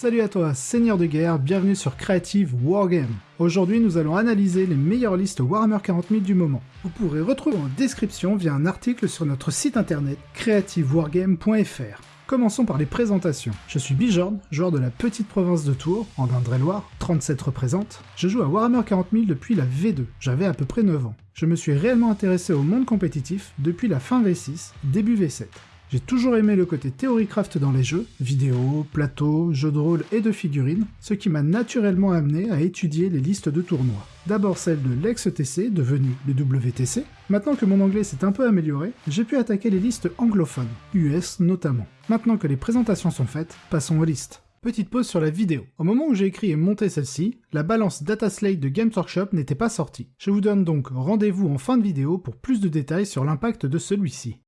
Salut à toi, seigneur de guerre, bienvenue sur Creative Wargame. Aujourd'hui, nous allons analyser les meilleures listes Warhammer 40 000 du moment. Vous pourrez retrouver en description via un article sur notre site internet creativewargame.fr. Commençons par les présentations. Je suis Bijorn, joueur de la petite province de Tours, en Indre-et-Loire, 37 représente. Je joue à Warhammer 40 000 depuis la V2, j'avais à peu près 9 ans. Je me suis réellement intéressé au monde compétitif depuis la fin V6, début V7. J'ai toujours aimé le côté Theorycraft dans les jeux, vidéos, plateaux, jeux de rôle et de figurines, ce qui m'a naturellement amené à étudier les listes de tournois. D'abord celle de l'ex-TC, devenue le WTC. Maintenant que mon anglais s'est un peu amélioré, j'ai pu attaquer les listes anglophones, US notamment. Maintenant que les présentations sont faites, passons aux listes. Petite pause sur la vidéo. Au moment où j'ai écrit et monté celle-ci, la balance Dataslate de Games Workshop n'était pas sortie. Je vous donne donc rendez-vous en fin de vidéo pour plus de détails sur l'impact de celui-ci.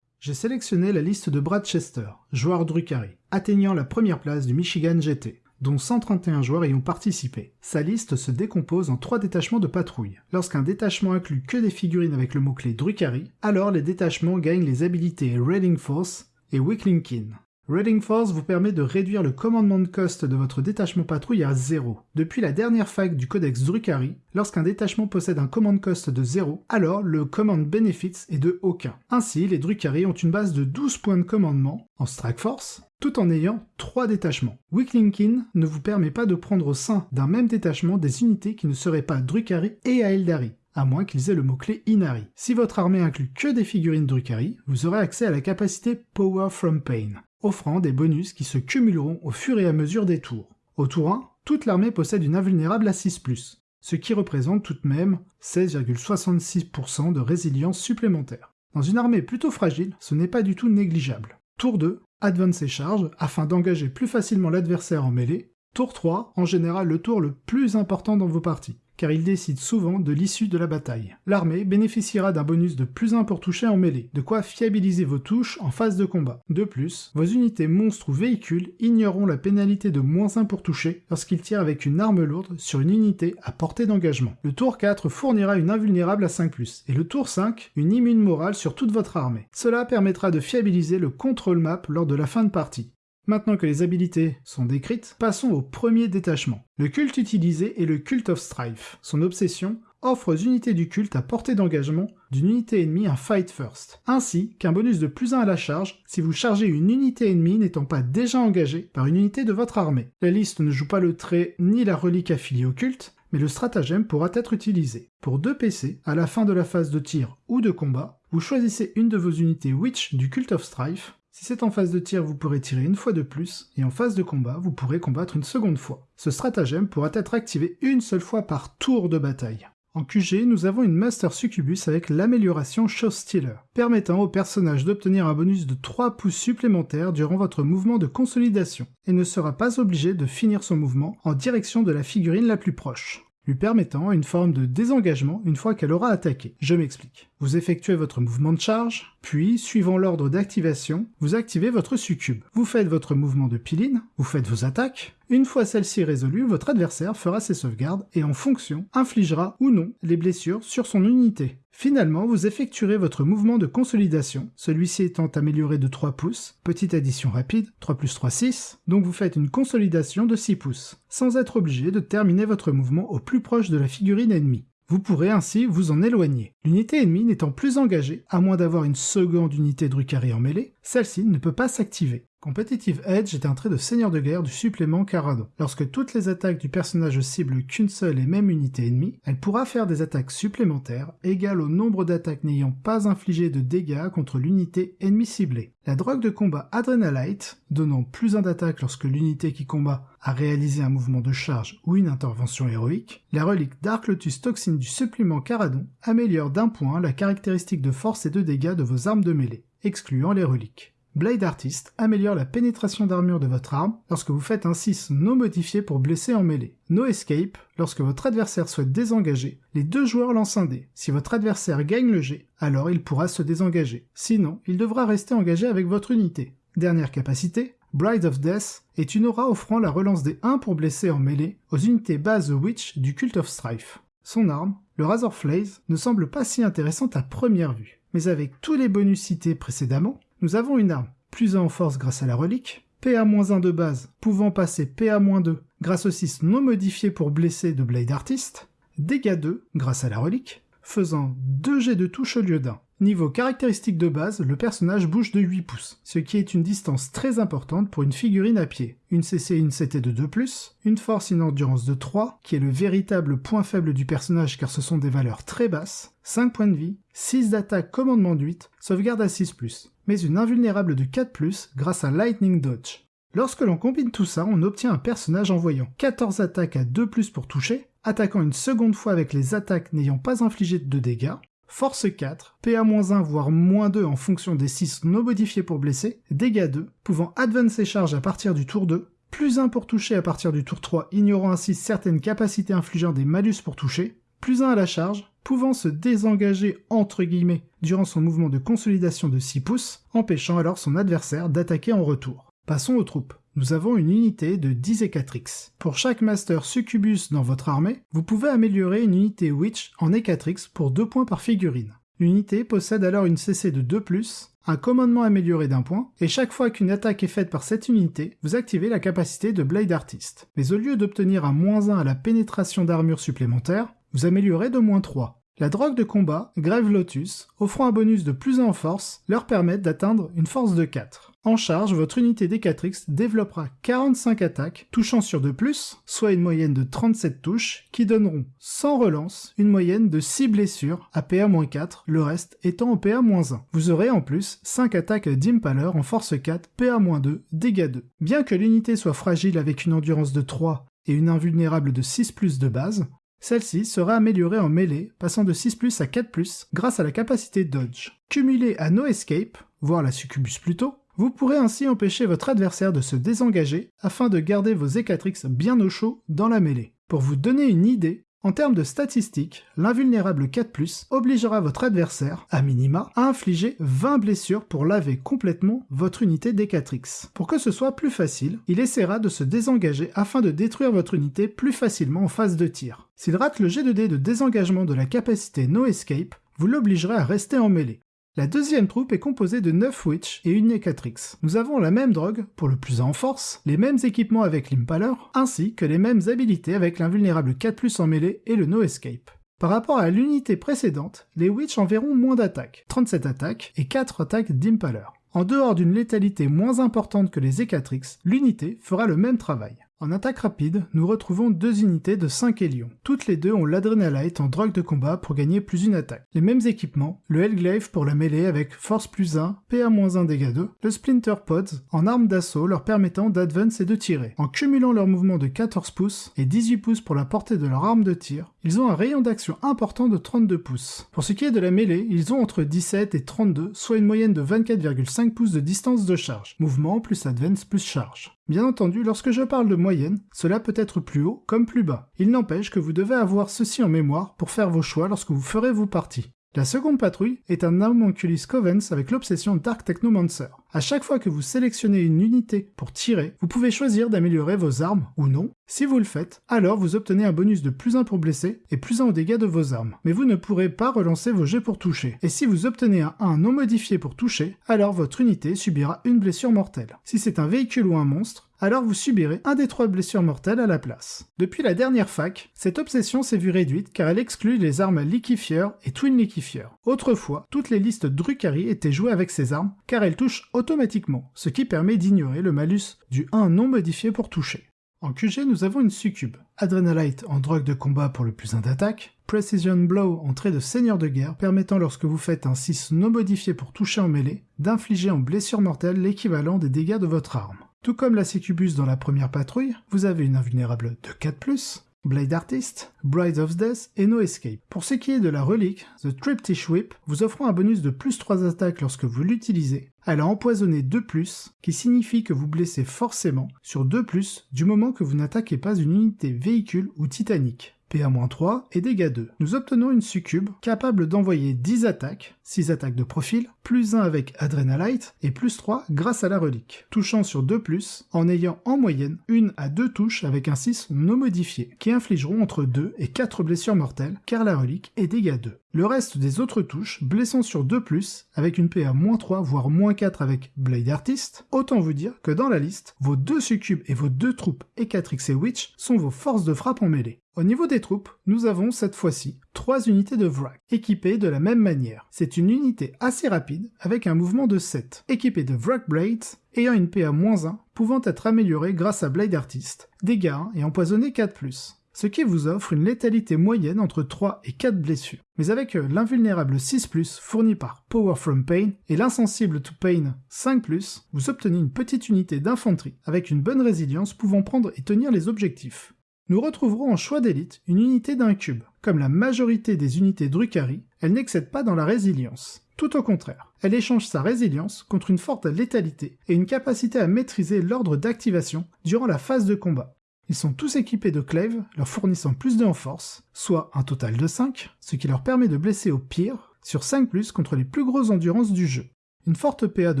J'ai sélectionné la liste de Brad Chester, joueur Drukhari, atteignant la première place du Michigan GT, dont 131 joueurs y ont participé. Sa liste se décompose en trois détachements de patrouille. Lorsqu'un détachement inclut que des figurines avec le mot-clé Drukhari, alors les détachements gagnent les habilités Raiding Force et Weakling Kin. Raiding Force vous permet de réduire le commandement de cost de votre détachement patrouille à 0. Depuis la dernière fac du codex Drukhari, lorsqu'un détachement possède un command cost de 0, alors le command benefits est de aucun. Ainsi, les Drukhari ont une base de 12 points de commandement en Strike Force, tout en ayant 3 détachements. Weaklinkin ne vous permet pas de prendre au sein d'un même détachement des unités qui ne seraient pas Drukhari et Aeldari à moins qu'ils aient le mot-clé Inari. Si votre armée inclut que des figurines Drukhari, vous aurez accès à la capacité Power from Pain offrant des bonus qui se cumuleront au fur et à mesure des tours. Au tour 1, toute l'armée possède une invulnérable à 6+, ce qui représente tout de même 16,66% de résilience supplémentaire. Dans une armée plutôt fragile, ce n'est pas du tout négligeable. Tour 2, advance et charge, afin d'engager plus facilement l'adversaire en mêlée. Tour 3, en général le tour le plus important dans vos parties car il décide souvent de l'issue de la bataille. L'armée bénéficiera d'un bonus de plus 1 pour toucher en mêlée, de quoi fiabiliser vos touches en phase de combat. De plus, vos unités monstres ou véhicules ignoreront la pénalité de moins 1 pour toucher lorsqu'ils tirent avec une arme lourde sur une unité à portée d'engagement. Le tour 4 fournira une invulnérable à 5+, et le tour 5 une immune morale sur toute votre armée. Cela permettra de fiabiliser le control map lors de la fin de partie. Maintenant que les habilités sont décrites, passons au premier détachement. Le culte utilisé est le Cult of Strife. Son obsession offre aux unités du culte à portée d'engagement d'une unité ennemie un Fight First, ainsi qu'un bonus de plus 1 à la charge si vous chargez une unité ennemie n'étant pas déjà engagée par une unité de votre armée. La liste ne joue pas le trait ni la relique affiliée au culte, mais le stratagème pourra être utilisé. Pour 2 PC, à la fin de la phase de tir ou de combat, vous choisissez une de vos unités Witch du Cult of Strife si c'est en phase de tir, vous pourrez tirer une fois de plus, et en phase de combat, vous pourrez combattre une seconde fois. Ce stratagème pourra être activé une seule fois par tour de bataille. En QG, nous avons une Master Succubus avec l'amélioration Show Stealer, permettant au personnage d'obtenir un bonus de 3 pouces supplémentaires durant votre mouvement de consolidation, et ne sera pas obligé de finir son mouvement en direction de la figurine la plus proche lui permettant une forme de désengagement une fois qu'elle aura attaqué. Je m'explique. Vous effectuez votre mouvement de charge, puis, suivant l'ordre d'activation, vous activez votre succube. Vous faites votre mouvement de piline, vous faites vos attaques, une fois celle-ci résolue, votre adversaire fera ses sauvegardes et en fonction, infligera ou non les blessures sur son unité. Finalement, vous effectuerez votre mouvement de consolidation, celui-ci étant amélioré de 3 pouces, petite addition rapide, 3 plus 3, 6, donc vous faites une consolidation de 6 pouces, sans être obligé de terminer votre mouvement au plus proche de la figurine ennemie. Vous pourrez ainsi vous en éloigner. L'unité ennemie n'étant plus engagée, à moins d'avoir une seconde unité Drukhari en mêlée, celle-ci ne peut pas s'activer. Competitive Edge est un trait de seigneur de guerre du supplément Caradon. Lorsque toutes les attaques du personnage ciblent qu'une seule et même unité ennemie, elle pourra faire des attaques supplémentaires égales au nombre d'attaques n'ayant pas infligé de dégâts contre l'unité ennemie ciblée. La drogue de combat Adrenalite, donnant plus un d'attaque lorsque l'unité qui combat a réalisé un mouvement de charge ou une intervention héroïque, la relique Dark Lotus Toxine du supplément Caradon améliore d'un point la caractéristique de force et de dégâts de vos armes de mêlée, excluant les reliques. Blade Artist améliore la pénétration d'armure de votre arme lorsque vous faites un 6 non modifié pour blesser en mêlée. No Escape, lorsque votre adversaire souhaite désengager, les deux joueurs lancent un dé. Si votre adversaire gagne le jet, alors il pourra se désengager. Sinon, il devra rester engagé avec votre unité. Dernière capacité, Bride of Death est une aura offrant la relance des 1 pour blesser en mêlée aux unités base Witch du Cult of Strife. Son arme, le Razor Flaze, ne semble pas si intéressante à première vue. Mais avec tous les bonus cités précédemment, nous avons une arme plus 1 en force grâce à la relique, PA-1 de base, pouvant passer PA-2 grâce au 6 non modifié pour blesser de Blade Artist, dégâts 2 grâce à la relique, faisant 2 jets de touche au lieu d'un. Niveau caractéristique de base, le personnage bouge de 8 pouces, ce qui est une distance très importante pour une figurine à pied. Une CC et une CT de 2+, une force et une endurance de 3, qui est le véritable point faible du personnage car ce sont des valeurs très basses, 5 points de vie, 6 d'attaque commandement de 8, sauvegarde à 6+, mais une invulnérable de 4+, grâce à Lightning Dodge. Lorsque l'on combine tout ça, on obtient un personnage envoyant 14 attaques à 2+, pour toucher, attaquant une seconde fois avec les attaques n'ayant pas infligé de dégâts, Force 4, PA-1 voire moins 2 en fonction des 6 non modifiés pour blesser, dégâts 2, pouvant advancer charge à partir du tour 2, plus 1 pour toucher à partir du tour 3, ignorant ainsi certaines capacités infligeant des malus pour toucher, plus 1 à la charge, pouvant se désengager entre guillemets durant son mouvement de consolidation de 6 pouces, empêchant alors son adversaire d'attaquer en retour. Passons aux troupes nous avons une unité de 10 Ecatrix. Pour chaque Master Succubus dans votre armée, vous pouvez améliorer une unité Witch en Ecatrix pour 2 points par figurine. L'unité possède alors une CC de 2+, un commandement amélioré d'un point, et chaque fois qu'une attaque est faite par cette unité, vous activez la capacité de Blade Artist. Mais au lieu d'obtenir un moins 1 à la pénétration d'armure supplémentaire, vous améliorez de moins 3. La drogue de combat, Grave Lotus, offrant un bonus de plus 1 en force, leur permet d'atteindre une force de 4. En charge, votre unité Decatrix développera 45 attaques, touchant sur 2+, soit une moyenne de 37 touches, qui donneront, sans relance, une moyenne de 6 blessures à PA-4, le reste étant en PA-1. Vous aurez en plus 5 attaques d'Impaler en force 4, PA-2, dégâts 2. Bien que l'unité soit fragile avec une endurance de 3 et une invulnérable de 6+, de base, celle-ci sera améliorée en mêlée, passant de 6+, à 4+, grâce à la capacité Dodge. Cumulée à No Escape, voire la Succubus plutôt, vous pourrez ainsi empêcher votre adversaire de se désengager afin de garder vos Ecatrix bien au chaud dans la mêlée. Pour vous donner une idée, en termes de statistiques, l'invulnérable 4+, obligera votre adversaire, à minima, à infliger 20 blessures pour laver complètement votre unité d'Ecatrix. Pour que ce soit plus facile, il essaiera de se désengager afin de détruire votre unité plus facilement en phase de tir. S'il rate le jet de dé de désengagement de la capacité No Escape, vous l'obligerez à rester en mêlée. La deuxième troupe est composée de 9 Witch et une Necatrix. Nous avons la même drogue, pour le plus en force, les mêmes équipements avec l'Impaler, ainsi que les mêmes habilités avec l'invulnérable 4+, en mêlée et le No Escape. Par rapport à l'unité précédente, les Witch enverront moins d'attaques, 37 attaques et 4 attaques d'Impaler. En dehors d'une létalité moins importante que les Ecatrix, l'unité fera le même travail. En attaque rapide, nous retrouvons deux unités de 5 Hélions. Toutes les deux ont l'Adrenalite en drogue de combat pour gagner plus une attaque. Les mêmes équipements, le Hellglaive pour la mêlée avec force plus 1, PA-1 dégâts 2, le Splinter Pods en arme d'assaut leur permettant d'advance et de tirer. En cumulant leur mouvement de 14 pouces et 18 pouces pour la portée de leur arme de tir, ils ont un rayon d'action important de 32 pouces. Pour ce qui est de la mêlée, ils ont entre 17 et 32, soit une moyenne de 24,5 pouces de distance de charge. Mouvement plus advance plus charge. Bien entendu, lorsque je parle de moyenne, cela peut être plus haut comme plus bas. Il n'empêche que vous devez avoir ceci en mémoire pour faire vos choix lorsque vous ferez vos parties. La seconde patrouille est un Homunculus Covens avec l'obsession Dark Technomancer. À chaque fois que vous sélectionnez une unité pour tirer, vous pouvez choisir d'améliorer vos armes ou non. Si vous le faites, alors vous obtenez un bonus de plus 1 pour blesser et plus 1 aux dégâts de vos armes. Mais vous ne pourrez pas relancer vos jets pour toucher. Et si vous obtenez un 1 non modifié pour toucher, alors votre unité subira une blessure mortelle. Si c'est un véhicule ou un monstre, alors vous subirez un des trois blessures mortelles à la place. Depuis la dernière fac, cette obsession s'est vue réduite car elle exclut les armes liquifier et twin liquifier. Autrefois, toutes les listes Drukhari étaient jouées avec ces armes car elles touchent automatiquement, ce qui permet d'ignorer le malus du 1 non modifié pour toucher. En QG, nous avons une succube. Adrenalite en drogue de combat pour le plus 1 d'attaque. Precision Blow en trait de seigneur de guerre, permettant lorsque vous faites un 6 non modifié pour toucher en mêlée, d'infliger en blessure mortelle l'équivalent des dégâts de votre arme. Tout comme la Succubus dans la première patrouille, vous avez une invulnérable de 4+, Blade Artist, Bride of Death et No Escape. Pour ce qui est de la relique, The Triptych Whip vous offrant un bonus de plus 3 attaques lorsque vous l'utilisez. Elle a empoisonné 2+, qui signifie que vous blessez forcément sur 2+, du moment que vous n'attaquez pas une unité véhicule ou titanique. PA-3 et dégâts 2. Nous obtenons une succube capable d'envoyer 10 attaques, 6 attaques de profil, plus 1 avec Adrenalite et plus 3 grâce à la relique, touchant sur 2+, en ayant en moyenne une à deux touches avec un 6 non modifié, qui infligeront entre 2 et 4 blessures mortelles, car la relique est dégâts 2. Le reste des autres touches, blessant sur 2+, avec une PA -3 voire -4 avec Blade Artist, autant vous dire que dans la liste, vos deux succubes et vos deux troupes Ecatrix et Witch sont vos forces de frappe en mêlée. Au niveau des troupes, nous avons cette fois-ci trois unités de Wrack, équipées de la même manière. C'est une unité assez rapide, avec un mouvement de 7, équipée de Wrack Blades, ayant une PA-1, pouvant être améliorée grâce à Blade Artist, dégâts 1 et empoisonné 4+ ce qui vous offre une létalité moyenne entre 3 et 4 blessures. Mais avec euh, l'invulnérable 6+, fourni par Power from Pain, et l'insensible to Pain 5+, vous obtenez une petite unité d'infanterie, avec une bonne résilience pouvant prendre et tenir les objectifs. Nous retrouverons en choix d'élite une unité d'un cube. Comme la majorité des unités Drukhari, elle n'excède pas dans la résilience. Tout au contraire, elle échange sa résilience contre une forte létalité et une capacité à maîtriser l'ordre d'activation durant la phase de combat. Ils sont tous équipés de clèves, leur fournissant plus de en force, soit un total de 5, ce qui leur permet de blesser au pire, sur 5+, contre les plus grosses endurances du jeu. Une forte PA de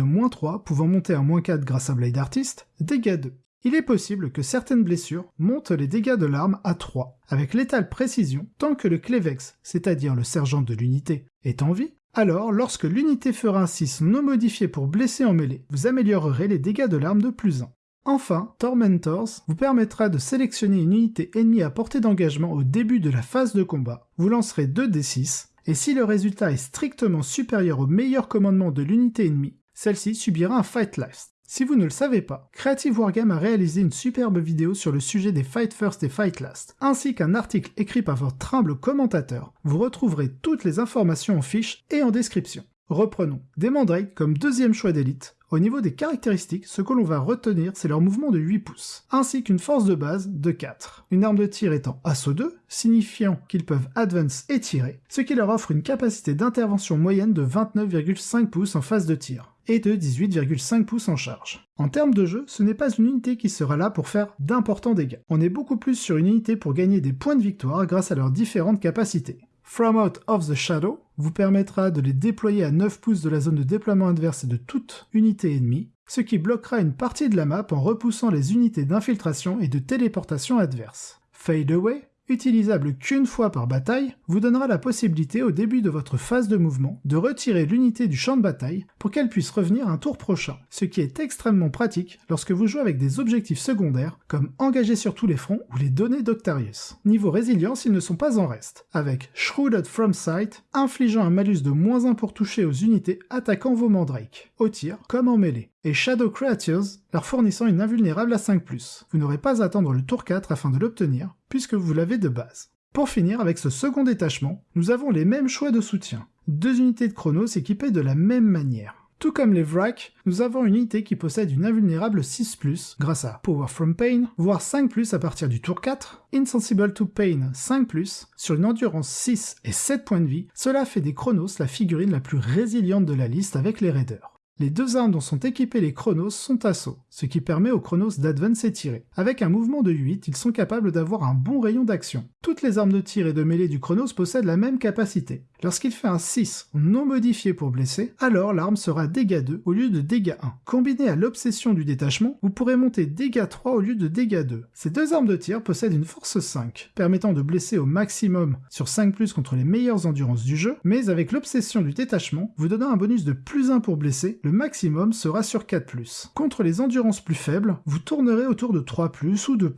moins 3 pouvant monter à moins 4 grâce à Blade Artist, dégâts 2. Il est possible que certaines blessures montent les dégâts de l'arme à 3, avec létale précision tant que le Clevex, c'est-à-dire le sergent de l'unité, est en vie, alors lorsque l'unité fera un 6 non modifié pour blesser en mêlée, vous améliorerez les dégâts de l'arme de plus 1. Enfin, Tormentors vous permettra de sélectionner une unité ennemie à portée d'engagement au début de la phase de combat. Vous lancerez 2 d6, et si le résultat est strictement supérieur au meilleur commandement de l'unité ennemie, celle-ci subira un Fight Last. Si vous ne le savez pas, Creative Wargame a réalisé une superbe vidéo sur le sujet des Fight First et Fight Last, ainsi qu'un article écrit par votre humble commentateur. Vous retrouverez toutes les informations en fiche et en description. Reprenons. Des comme deuxième choix d'élite, au niveau des caractéristiques, ce que l'on va retenir, c'est leur mouvement de 8 pouces, ainsi qu'une force de base de 4. Une arme de tir étant assaut 2, signifiant qu'ils peuvent advance et tirer, ce qui leur offre une capacité d'intervention moyenne de 29,5 pouces en phase de tir, et de 18,5 pouces en charge. En termes de jeu, ce n'est pas une unité qui sera là pour faire d'importants dégâts. On est beaucoup plus sur une unité pour gagner des points de victoire grâce à leurs différentes capacités. From Out of the Shadow vous permettra de les déployer à 9 pouces de la zone de déploiement adverse et de toute unité ennemie, ce qui bloquera une partie de la map en repoussant les unités d'infiltration et de téléportation adverses. Fade Away utilisable qu'une fois par bataille, vous donnera la possibilité au début de votre phase de mouvement de retirer l'unité du champ de bataille pour qu'elle puisse revenir un tour prochain, ce qui est extrêmement pratique lorsque vous jouez avec des objectifs secondaires comme engager sur tous les fronts ou les données d'Octarius. Niveau résilience, ils ne sont pas en reste, avec Shrouded from Sight, infligeant un malus de moins 1 pour toucher aux unités attaquant vos mandrakes, au tir comme en mêlée et Shadow Creatures, leur fournissant une invulnérable à 5+. Vous n'aurez pas à attendre le tour 4 afin de l'obtenir, puisque vous l'avez de base. Pour finir avec ce second détachement, nous avons les mêmes choix de soutien. Deux unités de Chronos équipées de la même manière. Tout comme les Wrack, nous avons une unité qui possède une invulnérable 6+, grâce à Power from Pain, voire 5+, à partir du tour 4, Insensible to Pain 5+, sur une endurance 6 et 7 points de vie, cela fait des Chronos la figurine la plus résiliente de la liste avec les Raiders. Les deux armes dont sont équipés les Chronos sont assaut, ce qui permet aux Chronos d'advance et tirer. Avec un mouvement de 8, ils sont capables d'avoir un bon rayon d'action. Toutes les armes de tir et de mêlée du Chronos possèdent la même capacité. Lorsqu'il fait un 6 non modifié pour blesser, alors l'arme sera dégâts 2 au lieu de dégâts 1. Combiné à l'obsession du détachement, vous pourrez monter dégâts 3 au lieu de dégâts 2. Ces deux armes de tir possèdent une force 5, permettant de blesser au maximum sur 5+, contre les meilleures endurances du jeu, mais avec l'obsession du détachement, vous donnant un bonus de plus 1 pour blesser, le maximum sera sur 4+. Contre les endurances plus faibles, vous tournerez autour de 3+, ou 2+.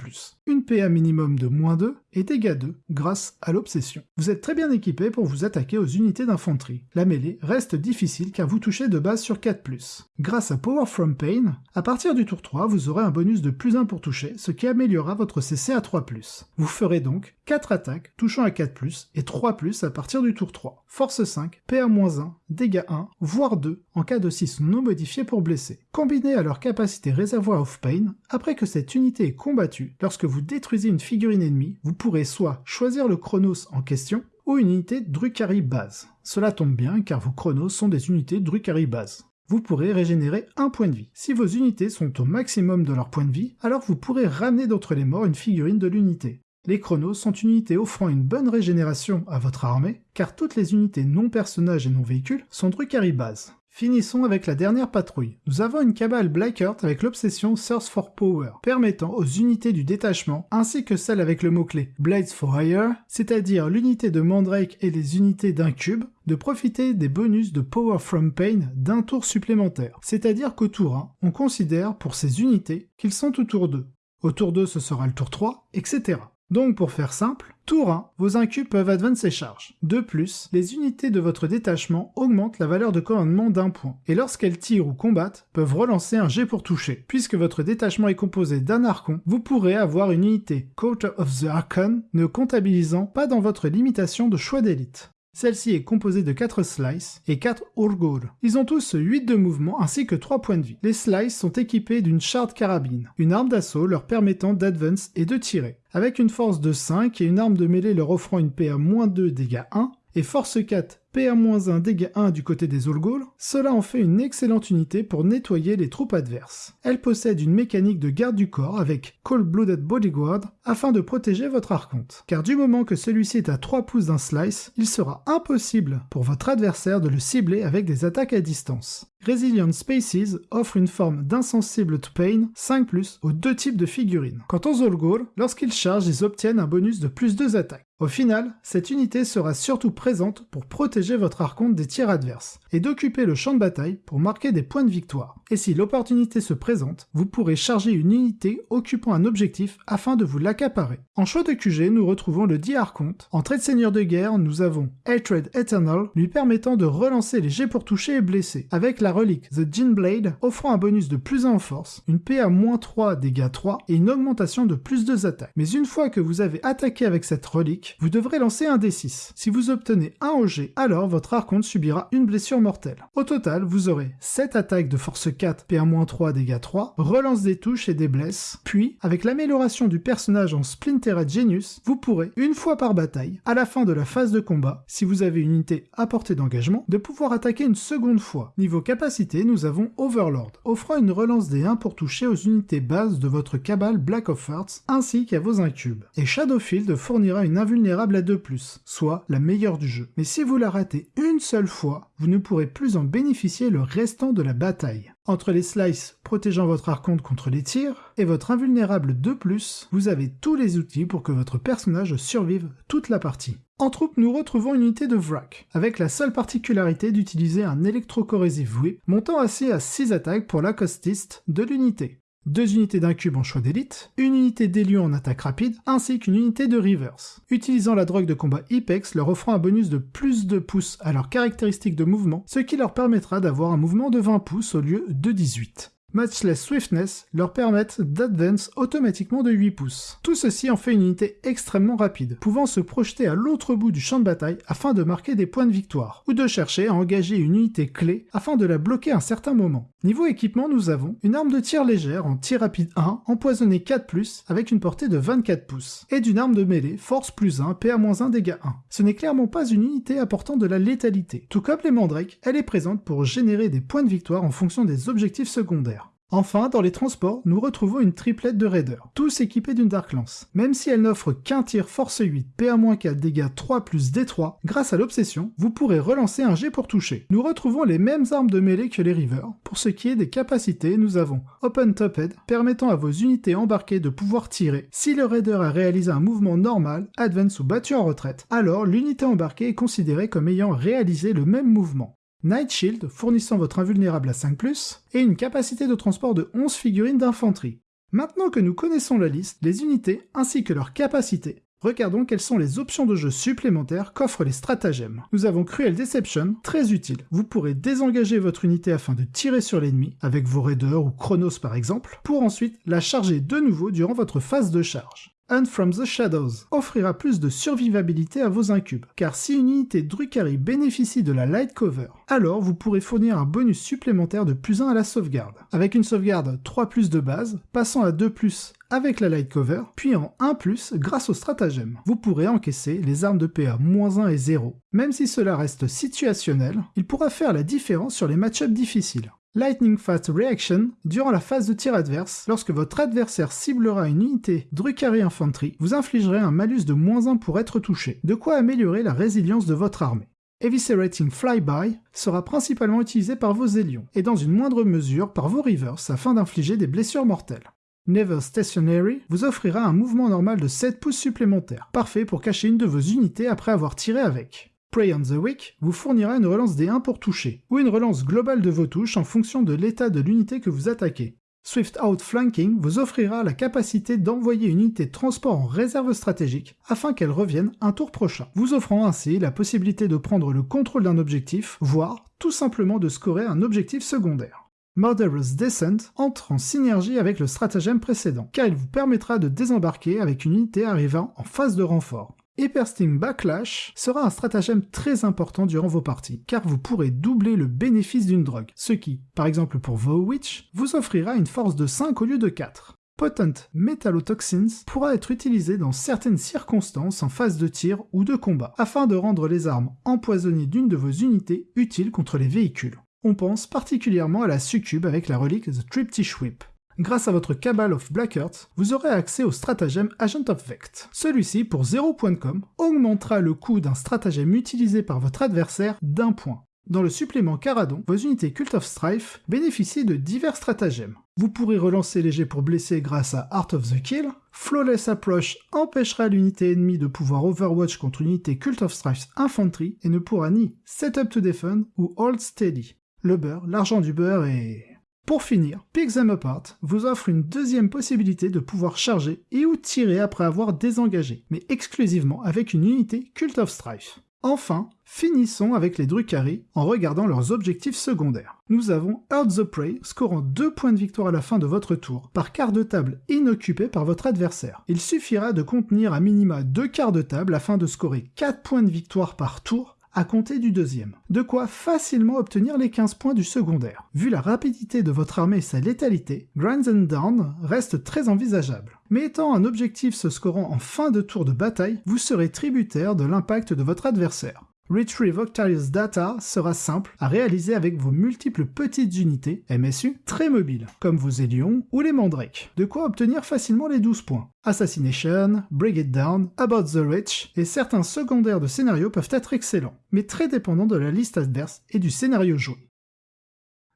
Une PA minimum de moins 2 et dégâts 2 grâce à l'obsession. Vous êtes très bien équipé pour vous attaquer aux unités d'infanterie. La mêlée reste difficile car vous touchez de base sur 4+. Grâce à Power from Pain, à partir du tour 3, vous aurez un bonus de plus 1 pour toucher, ce qui améliorera votre CC à 3+. Vous ferez donc 4 attaques touchant à 4+, et 3+, à partir du tour 3. Force 5, PA-1, dégâts 1, voire 2, en cas de 6 non modifiés pour blesser. Combinés à leur capacité réservoir of pain, après que cette unité est combattue, lorsque vous détruisez une figurine ennemie, vous pourrez soit choisir le Chronos en question, ou une unité Drukhari base. Cela tombe bien car vos Chronos sont des unités Drukhari base vous pourrez régénérer un point de vie. Si vos unités sont au maximum de leur point de vie, alors vous pourrez ramener d'entre les morts une figurine de l'unité. Les chronos sont une unité offrant une bonne régénération à votre armée, car toutes les unités non personnages et non véhicules sont Drukhari base. Finissons avec la dernière patrouille. Nous avons une cabale Blackheart avec l'obsession Source for Power, permettant aux unités du détachement, ainsi que celle avec le mot-clé Blades for Hire, c'est-à-dire l'unité de Mandrake et les unités d'un cube, de profiter des bonus de Power from Pain d'un tour supplémentaire. C'est-à-dire qu'au tour 1, on considère pour ces unités qu'ils sont au tour 2. Au tour 2, ce sera le tour 3, etc. Donc pour faire simple, tour 1, vos incubes peuvent advance ses charges. De plus, les unités de votre détachement augmentent la valeur de commandement d'un point, et lorsqu'elles tirent ou combattent, peuvent relancer un jet pour toucher. Puisque votre détachement est composé d'un archon, vous pourrez avoir une unité Quarter of the Archon ne comptabilisant pas dans votre limitation de choix d'élite. Celle-ci est composée de 4 slices et 4 urgur. Ils ont tous 8 de mouvement ainsi que 3 points de vie. Les slices sont équipés d'une shard carabine, une arme d'assaut leur permettant d'advance et de tirer. Avec une force de 5 et une arme de mêlée leur offrant une PA-2 dégâts 1, et force 4 PA-1 dégâts 1 du côté des Ulgul, cela en fait une excellente unité pour nettoyer les troupes adverses. Elle possède une mécanique de garde du corps avec Cold Blooded Bodyguard afin de protéger votre archonte. Car du moment que celui-ci est à 3 pouces d'un slice, il sera impossible pour votre adversaire de le cibler avec des attaques à distance. Resilient Spaces offre une forme d'insensible to pain 5+, aux deux types de figurines. Quant aux Zolgur, lorsqu'ils chargent, ils obtiennent un bonus de plus 2 attaques. Au final, cette unité sera surtout présente pour protéger votre archonte des tirs adverses, et d'occuper le champ de bataille pour marquer des points de victoire. Et si l'opportunité se présente, vous pourrez charger une unité occupant un objectif afin de vous l'accaparer. En choix de QG, nous retrouvons le dit archonte. En trait de seigneur de guerre, nous avons Hatred Eternal, lui permettant de relancer les jets pour toucher et blesser, avec la relique The Gin Blade, offrant un bonus de plus 1 en force, une PA-3 dégâts 3 et une augmentation de plus 2 attaques. Mais une fois que vous avez attaqué avec cette relique, vous devrez lancer un D6. Si vous obtenez un OG, alors votre archonte subira une blessure mortelle. Au total, vous aurez 7 attaques de force 4, PA-3 dégâts 3, relance des touches et des blesses, puis, avec l'amélioration du personnage en Splintered Genius, vous pourrez, une fois par bataille, à la fin de la phase de combat, si vous avez une unité à portée d'engagement, de pouvoir attaquer une seconde fois. Niveau capacité, nous avons Overlord, offrant une relance des 1 pour toucher aux unités bases de votre cabale Black of Hearts, ainsi qu'à vos incubes. Et Shadowfield fournira une invulnérable à 2+, soit la meilleure du jeu. Mais si vous la ratez une seule fois, vous ne pourrez plus en bénéficier le restant de la bataille. Entre les slices protégeant votre archonte contre les tirs et votre invulnérable 2+, vous avez tous les outils pour que votre personnage survive toute la partie. En troupe, nous retrouvons une unité de Vrak, avec la seule particularité d'utiliser un électrocorrosif whip, montant assez à 6 attaques pour l'accostiste de l'unité deux unités d'un cube en choix d'élite, une unité d'élu en attaque rapide, ainsi qu'une unité de reverse. Utilisant la drogue de combat Ipex leur offrant un bonus de plus de pouces à leurs caractéristiques de mouvement, ce qui leur permettra d'avoir un mouvement de 20 pouces au lieu de 18. Matchless Swiftness leur permettent d'advance automatiquement de 8 pouces. Tout ceci en fait une unité extrêmement rapide, pouvant se projeter à l'autre bout du champ de bataille afin de marquer des points de victoire, ou de chercher à engager une unité clé afin de la bloquer à un certain moment. Niveau équipement, nous avons une arme de tir légère en tir rapide 1, empoisonnée 4+, avec une portée de 24 pouces, et d'une arme de mêlée, force plus 1, PA-1, dégâts 1. Ce n'est clairement pas une unité apportant de la létalité. Tout comme les mandrakes, elle est présente pour générer des points de victoire en fonction des objectifs secondaires. Enfin, dans les transports, nous retrouvons une triplette de raiders, tous équipés d'une Dark Lance. Même si elle n'offre qu'un tir force 8, PA-4, dégâts 3 plus D3, grâce à l'obsession, vous pourrez relancer un jet pour toucher. Nous retrouvons les mêmes armes de mêlée que les Rivers. Pour ce qui est des capacités, nous avons Open Toped, permettant à vos unités embarquées de pouvoir tirer. Si le raider a réalisé un mouvement normal, advance ou battu en retraite, alors l'unité embarquée est considérée comme ayant réalisé le même mouvement. Night Shield fournissant votre invulnérable à 5+, et une capacité de transport de 11 figurines d'infanterie. Maintenant que nous connaissons la liste, les unités ainsi que leurs capacités, regardons quelles sont les options de jeu supplémentaires qu'offrent les stratagèmes. Nous avons Cruel Deception, très utile. Vous pourrez désengager votre unité afin de tirer sur l'ennemi, avec vos raiders ou Chronos par exemple, pour ensuite la charger de nouveau durant votre phase de charge. Hunt from the Shadows offrira plus de survivabilité à vos incubes, car si une unité Drukhari bénéficie de la Light Cover, alors vous pourrez fournir un bonus supplémentaire de plus 1 à la sauvegarde, avec une sauvegarde 3 plus de base, passant à 2 plus avec la Light Cover, puis en 1 plus grâce au stratagème. Vous pourrez encaisser les armes de PA -1 et 0. Même si cela reste situationnel, il pourra faire la différence sur les match-ups difficiles. Lightning Fast Reaction, durant la phase de tir adverse, lorsque votre adversaire ciblera une unité Drukhari Infantry, vous infligerez un malus de moins 1 pour être touché, de quoi améliorer la résilience de votre armée. Eviscerating Flyby sera principalement utilisé par vos Zélions, et dans une moindre mesure par vos Reavers afin d'infliger des blessures mortelles. Never Stationary vous offrira un mouvement normal de 7 pouces supplémentaires, parfait pour cacher une de vos unités après avoir tiré avec. Prey on the Weak vous fournira une relance des 1 pour toucher, ou une relance globale de vos touches en fonction de l'état de l'unité que vous attaquez. Swift Outflanking vous offrira la capacité d'envoyer une unité transport en réserve stratégique afin qu'elle revienne un tour prochain, vous offrant ainsi la possibilité de prendre le contrôle d'un objectif, voire tout simplement de scorer un objectif secondaire. Murderous Descent entre en synergie avec le stratagème précédent, car il vous permettra de désembarquer avec une unité arrivant en phase de renfort. Hypersting Backlash sera un stratagème très important durant vos parties, car vous pourrez doubler le bénéfice d'une drogue, ce qui, par exemple pour vos Witch, vous offrira une force de 5 au lieu de 4. Potent Metallotoxins pourra être utilisé dans certaines circonstances en phase de tir ou de combat, afin de rendre les armes empoisonnées d'une de vos unités utiles contre les véhicules. On pense particulièrement à la succube avec la relique The Triptych Whip. Grâce à votre Cabal of Black Earth, vous aurez accès au stratagème Agent of Vect. Celui-ci, pour 0 point de com, augmentera le coût d'un stratagème utilisé par votre adversaire d'un point. Dans le supplément Caradon, vos unités Cult of Strife bénéficient de divers stratagèmes. Vous pourrez relancer les jets pour blesser grâce à Art of the Kill, Flawless Approach empêchera l'unité ennemie de pouvoir Overwatch contre une unité Cult of Strife Infantry et ne pourra ni Set Up to Defend ou Hold Steady. Le beurre, l'argent du beurre et... Pour finir, Pick Them Apart vous offre une deuxième possibilité de pouvoir charger et ou tirer après avoir désengagé, mais exclusivement avec une unité Cult of Strife. Enfin, finissons avec les Drukhari en regardant leurs objectifs secondaires. Nous avons Earth the Prey, scorant 2 points de victoire à la fin de votre tour, par quart de table inoccupé par votre adversaire. Il suffira de contenir à minima 2 quarts de table afin de scorer 4 points de victoire par tour à compter du deuxième. De quoi facilement obtenir les 15 points du secondaire. Vu la rapidité de votre armée et sa létalité, Grinds and Down reste très envisageable. Mais étant un objectif se scorant en fin de tour de bataille, vous serez tributaire de l'impact de votre adversaire. Retrieve Octarius Data sera simple à réaliser avec vos multiples petites unités, MSU, très mobiles, comme vos Élions ou les Mandrakes, de quoi obtenir facilement les 12 points. Assassination, Bring It Down, About the Rich, et certains secondaires de scénario peuvent être excellents, mais très dépendants de la liste adverse et du scénario joué.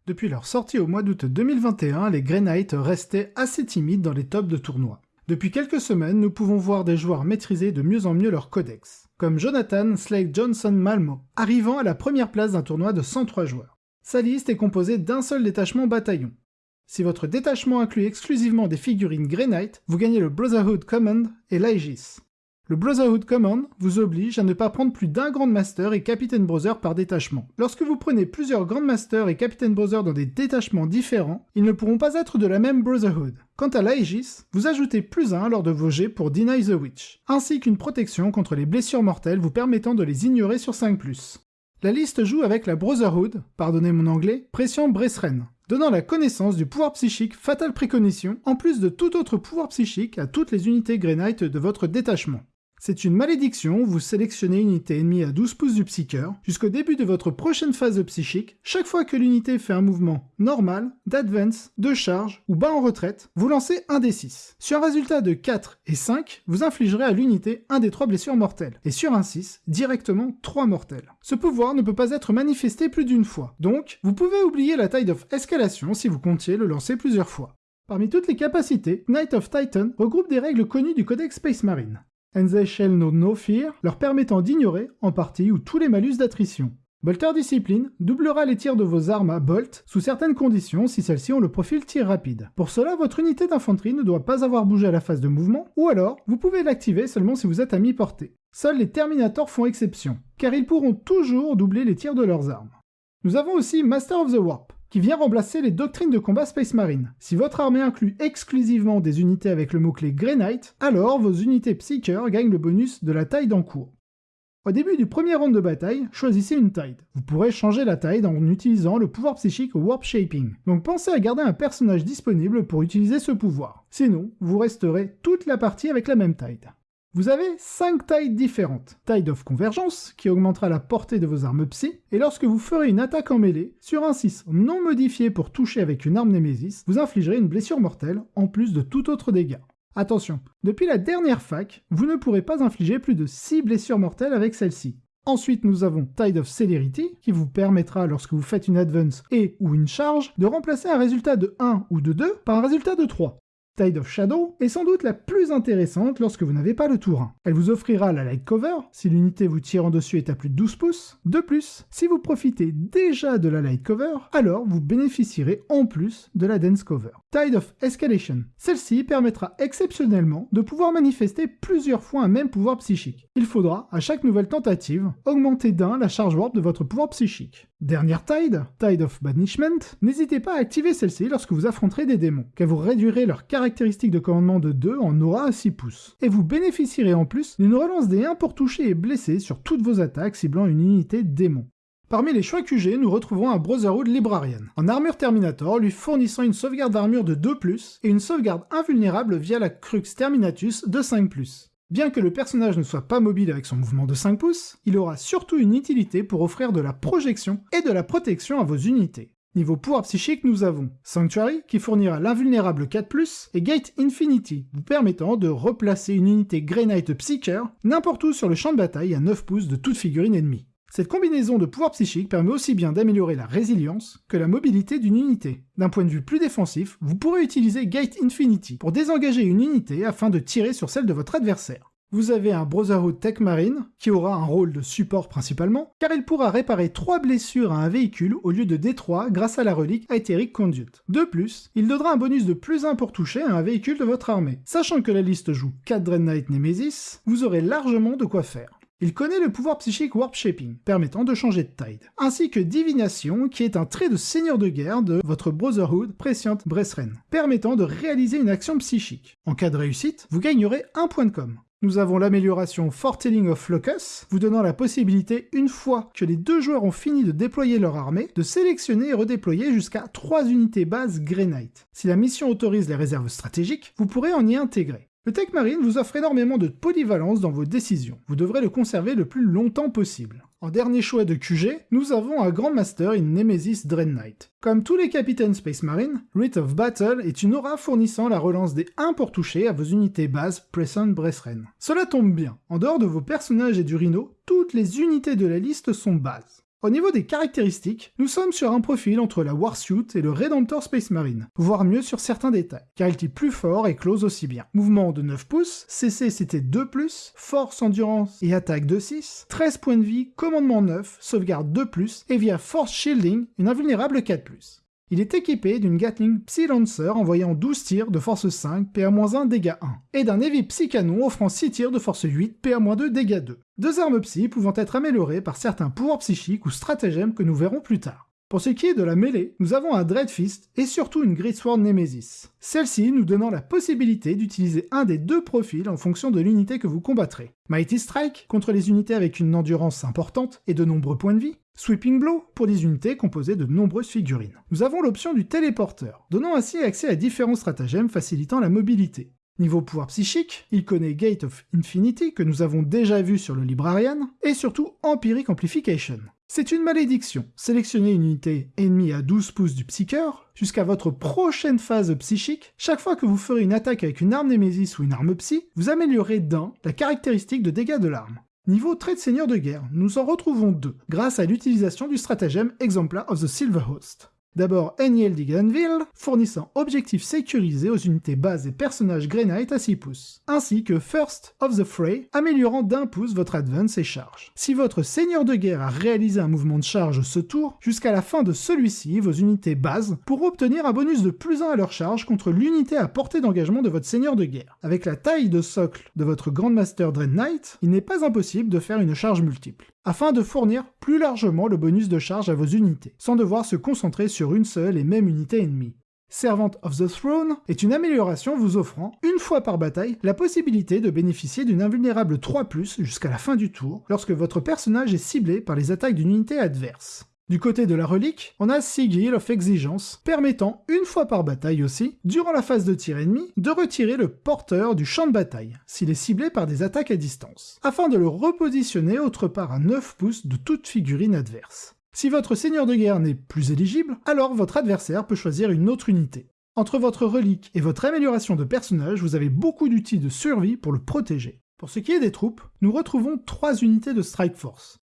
Depuis leur sortie au mois d'août 2021, les Grey restaient assez timides dans les tops de tournois. Depuis quelques semaines, nous pouvons voir des joueurs maîtriser de mieux en mieux leur codex comme Jonathan Slade Johnson Malmo, arrivant à la première place d'un tournoi de 103 joueurs. Sa liste est composée d'un seul détachement bataillon. Si votre détachement inclut exclusivement des figurines Grey Knight, vous gagnez le Brotherhood Command et l'Aegis. Le Brotherhood Command vous oblige à ne pas prendre plus d'un Grandmaster et Captain Brother par détachement. Lorsque vous prenez plusieurs Grandmaster et Captain Brother dans des détachements différents, ils ne pourront pas être de la même Brotherhood. Quant à l'Aegis, vous ajoutez plus 1 lors de vos jets pour Deny the Witch, ainsi qu'une protection contre les blessures mortelles vous permettant de les ignorer sur 5+. La liste joue avec la Brotherhood, pardonnez mon anglais, pression Bresren, donnant la connaissance du pouvoir psychique Fatal Préconition, en plus de tout autre pouvoir psychique à toutes les unités Grey de votre détachement. C'est une malédiction, vous sélectionnez une unité ennemie à 12 pouces du psycheur. Jusqu'au début de votre prochaine phase psychique, chaque fois que l'unité fait un mouvement normal, d'advance, de charge ou bas en retraite, vous lancez un des 6. Sur un résultat de 4 et 5, vous infligerez à l'unité un des 3 blessures mortelles, et sur un 6, directement 3 mortelles. Ce pouvoir ne peut pas être manifesté plus d'une fois, donc vous pouvez oublier la taille of escalation si vous comptiez le lancer plusieurs fois. Parmi toutes les capacités, Knight of Titan regroupe des règles connues du Codex Space Marine and they shall no fear, leur permettant d'ignorer, en partie ou tous les malus d'attrition. Bolter Discipline doublera les tirs de vos armes à Bolt sous certaines conditions si celles-ci ont le profil tir rapide. Pour cela, votre unité d'infanterie ne doit pas avoir bougé à la phase de mouvement, ou alors, vous pouvez l'activer seulement si vous êtes à mi-portée. Seuls les Terminators font exception, car ils pourront toujours doubler les tirs de leurs armes. Nous avons aussi Master of the Warp qui vient remplacer les doctrines de combat Space Marine. Si votre armée inclut exclusivement des unités avec le mot-clé Grey Knight, alors vos unités Psyker gagnent le bonus de la taille d'encours. Au début du premier round de bataille, choisissez une taille. Vous pourrez changer la taille en utilisant le pouvoir psychique Warp Shaping. Donc pensez à garder un personnage disponible pour utiliser ce pouvoir. Sinon, vous resterez toute la partie avec la même taille. Vous avez 5 tailles différentes. Tide of Convergence, qui augmentera la portée de vos armes psy, et lorsque vous ferez une attaque en mêlée, sur un 6 non modifié pour toucher avec une arme Némésis, vous infligerez une blessure mortelle, en plus de tout autre dégât. Attention, depuis la dernière fac, vous ne pourrez pas infliger plus de 6 blessures mortelles avec celle-ci. Ensuite, nous avons Tide of Celerity, qui vous permettra, lorsque vous faites une advance et ou une charge, de remplacer un résultat de 1 ou de 2 par un résultat de 3. Tide of Shadow est sans doute la plus intéressante lorsque vous n'avez pas le tour 1. Elle vous offrira la light cover si l'unité vous tirant dessus est à plus de 12 pouces. De plus, si vous profitez déjà de la light cover, alors vous bénéficierez en plus de la dense cover. Tide of Escalation. Celle-ci permettra exceptionnellement de pouvoir manifester plusieurs fois un même pouvoir psychique. Il faudra, à chaque nouvelle tentative, augmenter d'un la charge warp de votre pouvoir psychique. Dernière Tide, Tide of Banishment, n'hésitez pas à activer celle-ci lorsque vous affronterez des démons, car vous réduirez leur caractéristique de commandement de 2 en aura à 6 pouces. Et vous bénéficierez en plus d'une relance des 1 pour toucher et blesser sur toutes vos attaques ciblant une unité démon. Parmi les choix QG, nous retrouvons un Brotherhood Librarian, en armure Terminator lui fournissant une sauvegarde d'armure de 2+, et une sauvegarde invulnérable via la Crux Terminatus de 5+. Bien que le personnage ne soit pas mobile avec son mouvement de 5 pouces, il aura surtout une utilité pour offrir de la projection et de la protection à vos unités. Niveau pouvoir psychique, nous avons Sanctuary, qui fournira l'invulnérable 4+, et Gate Infinity, vous permettant de replacer une unité Grey Knight Psyker n'importe où sur le champ de bataille à 9 pouces de toute figurine ennemie. Cette combinaison de pouvoirs psychiques permet aussi bien d'améliorer la résilience que la mobilité d'une unité. D'un point de vue plus défensif, vous pourrez utiliser Gate Infinity pour désengager une unité afin de tirer sur celle de votre adversaire. Vous avez un Brotherhood Tech Marine, qui aura un rôle de support principalement, car il pourra réparer 3 blessures à un véhicule au lieu de D3 grâce à la relique Aetheric Conduit. De plus, il donnera un bonus de plus 1 pour toucher à un véhicule de votre armée. Sachant que la liste joue 4 Dread Knight Nemesis, vous aurez largement de quoi faire. Il connaît le pouvoir psychique Warp Shaping, permettant de changer de tide, ainsi que Divination, qui est un trait de seigneur de guerre de votre Brotherhood Prescient Bressren, permettant de réaliser une action psychique. En cas de réussite, vous gagnerez un point de com. Nous avons l'amélioration Foretelling of Locus, vous donnant la possibilité, une fois que les deux joueurs ont fini de déployer leur armée, de sélectionner et redéployer jusqu'à 3 unités bases Grey. Si la mission autorise les réserves stratégiques, vous pourrez en y intégrer. Le Tech Marine vous offre énormément de polyvalence dans vos décisions. Vous devrez le conserver le plus longtemps possible. En dernier choix de QG, nous avons un Grand Master in Nemesis Dread Knight. Comme tous les capitaines Space Marine, Rite of Battle est une aura fournissant la relance des 1 pour toucher à vos unités bases Present Bressren. Cela tombe bien, en dehors de vos personnages et du Rhino, toutes les unités de la liste sont bases. Au niveau des caractéristiques, nous sommes sur un profil entre la Warsuit et le Redemptor Space Marine, voire mieux sur certains détails, car il tire plus fort et close aussi bien. Mouvement de 9 pouces, CC c'était 2+, force, endurance et attaque de 6, 13 points de vie, commandement 9, sauvegarde 2+, et via force shielding, une invulnérable 4+. Il est équipé d'une Gatling Psy Lancer envoyant 12 tirs de force 5, PA-1, dégâts 1, et d'un Heavy Psy Canon offrant 6 tirs de force 8, PA-2, dégâts 2. Deux armes psy pouvant être améliorées par certains pouvoirs psychiques ou stratagèmes que nous verrons plus tard. Pour ce qui est de la mêlée, nous avons un Dreadfist et surtout une Greatsword Nemesis. Celle-ci nous donnant la possibilité d'utiliser un des deux profils en fonction de l'unité que vous combattrez. Mighty Strike contre les unités avec une endurance importante et de nombreux points de vie, Sweeping Blow pour des unités composées de nombreuses figurines. Nous avons l'option du téléporteur, donnant ainsi accès à différents stratagèmes facilitant la mobilité. Niveau pouvoir psychique, il connaît Gate of Infinity, que nous avons déjà vu sur le Librarian, et surtout Empiric Amplification. C'est une malédiction. Sélectionnez une unité ennemie à 12 pouces du Psyker, jusqu'à votre prochaine phase psychique, chaque fois que vous ferez une attaque avec une arme Némésis ou une arme psy, vous améliorez d'un la caractéristique de dégâts de l'arme. Niveau trait de seigneur de guerre, nous en retrouvons deux, grâce à l'utilisation du stratagème Exemplar of the Silver Host. D'abord Eniel Diganville, fournissant objectifs sécurisés aux unités bases et personnages Grey Knight à 6 pouces, ainsi que First of the Fray, améliorant d'un pouce votre advance et charge. Si votre seigneur de guerre a réalisé un mouvement de charge ce tour, jusqu'à la fin de celui-ci, vos unités bases pourront obtenir un bonus de plus 1 à leur charge contre l'unité à portée d'engagement de votre seigneur de guerre. Avec la taille de socle de votre Grandmaster Dread Knight, il n'est pas impossible de faire une charge multiple afin de fournir plus largement le bonus de charge à vos unités, sans devoir se concentrer sur une seule et même unité ennemie. Servant of the Throne est une amélioration vous offrant, une fois par bataille, la possibilité de bénéficier d'une invulnérable 3+, jusqu'à la fin du tour, lorsque votre personnage est ciblé par les attaques d'une unité adverse. Du côté de la relique, on a Sigil of Exigence, permettant, une fois par bataille aussi, durant la phase de tir ennemi, de retirer le porteur du champ de bataille, s'il est ciblé par des attaques à distance, afin de le repositionner autre part à 9 pouces de toute figurine adverse. Si votre seigneur de guerre n'est plus éligible, alors votre adversaire peut choisir une autre unité. Entre votre relique et votre amélioration de personnage, vous avez beaucoup d'outils de survie pour le protéger. Pour ce qui est des troupes, nous retrouvons trois unités de Strike Force.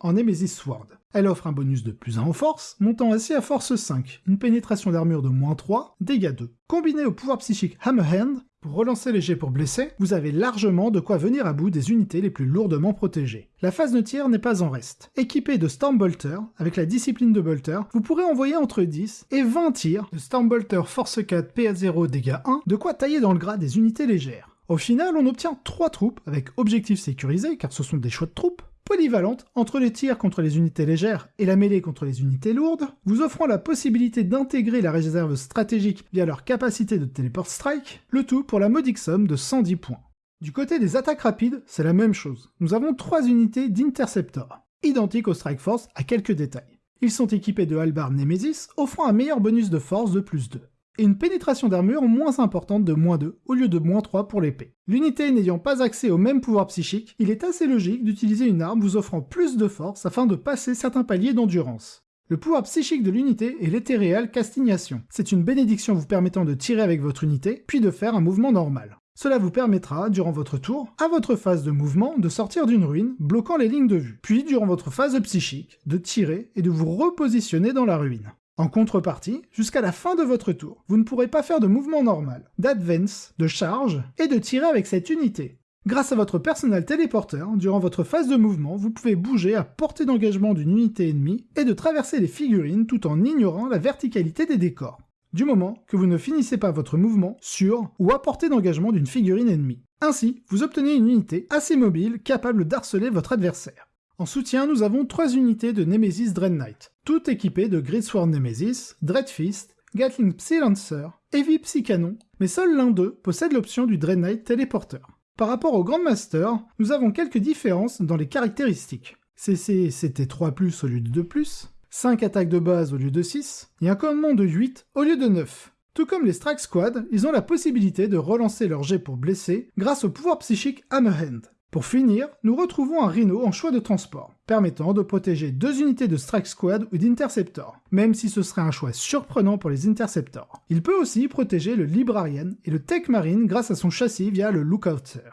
En Nemesis Sword. Elle offre un bonus de plus 1 en force, montant ainsi à force 5, une pénétration d'armure de moins 3, dégâts 2. Combiné au pouvoir psychique Hammer Hand, pour relancer les jets pour blesser, vous avez largement de quoi venir à bout des unités les plus lourdement protégées. La phase de tir n'est pas en reste. Équipé de Stormbolter, avec la discipline de Bolter, vous pourrez envoyer entre 10 et 20 tirs de Stormbolter Force 4 PA0 dégâts 1, de quoi tailler dans le gras des unités légères. Au final, on obtient 3 troupes avec objectifs sécurisés, car ce sont des choix de troupes, polyvalente entre les tirs contre les unités légères et la mêlée contre les unités lourdes, vous offrant la possibilité d'intégrer la réserve stratégique via leur capacité de téléport strike, le tout pour la modique somme de 110 points. Du côté des attaques rapides, c'est la même chose. Nous avons trois unités d'Interceptor, identiques au Strike Force à quelques détails. Ils sont équipés de Halbard Nemesis, offrant un meilleur bonus de force de plus 2 et une pénétration d'armure moins importante de moins 2 au lieu de moins 3 pour l'épée. L'unité n'ayant pas accès au même pouvoir psychique, il est assez logique d'utiliser une arme vous offrant plus de force afin de passer certains paliers d'endurance. Le pouvoir psychique de l'unité est l'éthéréal castignation. C'est une bénédiction vous permettant de tirer avec votre unité, puis de faire un mouvement normal. Cela vous permettra, durant votre tour, à votre phase de mouvement, de sortir d'une ruine, bloquant les lignes de vue. Puis, durant votre phase psychique, de tirer et de vous repositionner dans la ruine. En contrepartie, jusqu'à la fin de votre tour, vous ne pourrez pas faire de mouvement normal, d'advance, de charge et de tirer avec cette unité. Grâce à votre personnel téléporteur, durant votre phase de mouvement, vous pouvez bouger à portée d'engagement d'une unité ennemie et de traverser les figurines tout en ignorant la verticalité des décors. Du moment que vous ne finissez pas votre mouvement sur ou à portée d'engagement d'une figurine ennemie. Ainsi, vous obtenez une unité assez mobile capable d'harceler votre adversaire. En soutien, nous avons trois unités de Nemesis Dread Knight, toutes équipées de Gridsworn Nemesis, Dreadfist, Gatling Psy Lancer, Heavy Psy Canon, mais seul l'un d'eux possède l'option du Dread Knight téléporteur. Par rapport au Grandmaster, nous avons quelques différences dans les caractéristiques. CC c'était 3+, au lieu de 2+, 5 attaques de base au lieu de 6, et un commandement de 8 au lieu de 9. Tout comme les Strike Squad, ils ont la possibilité de relancer leur jet pour blesser grâce au pouvoir psychique Hammerhand. Pour finir, nous retrouvons un Rhino en choix de transport, permettant de protéger deux unités de Strike Squad ou d'Interceptor, même si ce serait un choix surprenant pour les Interceptors. Il peut aussi protéger le Librarian et le Tech Marine grâce à son châssis via le Lookouter.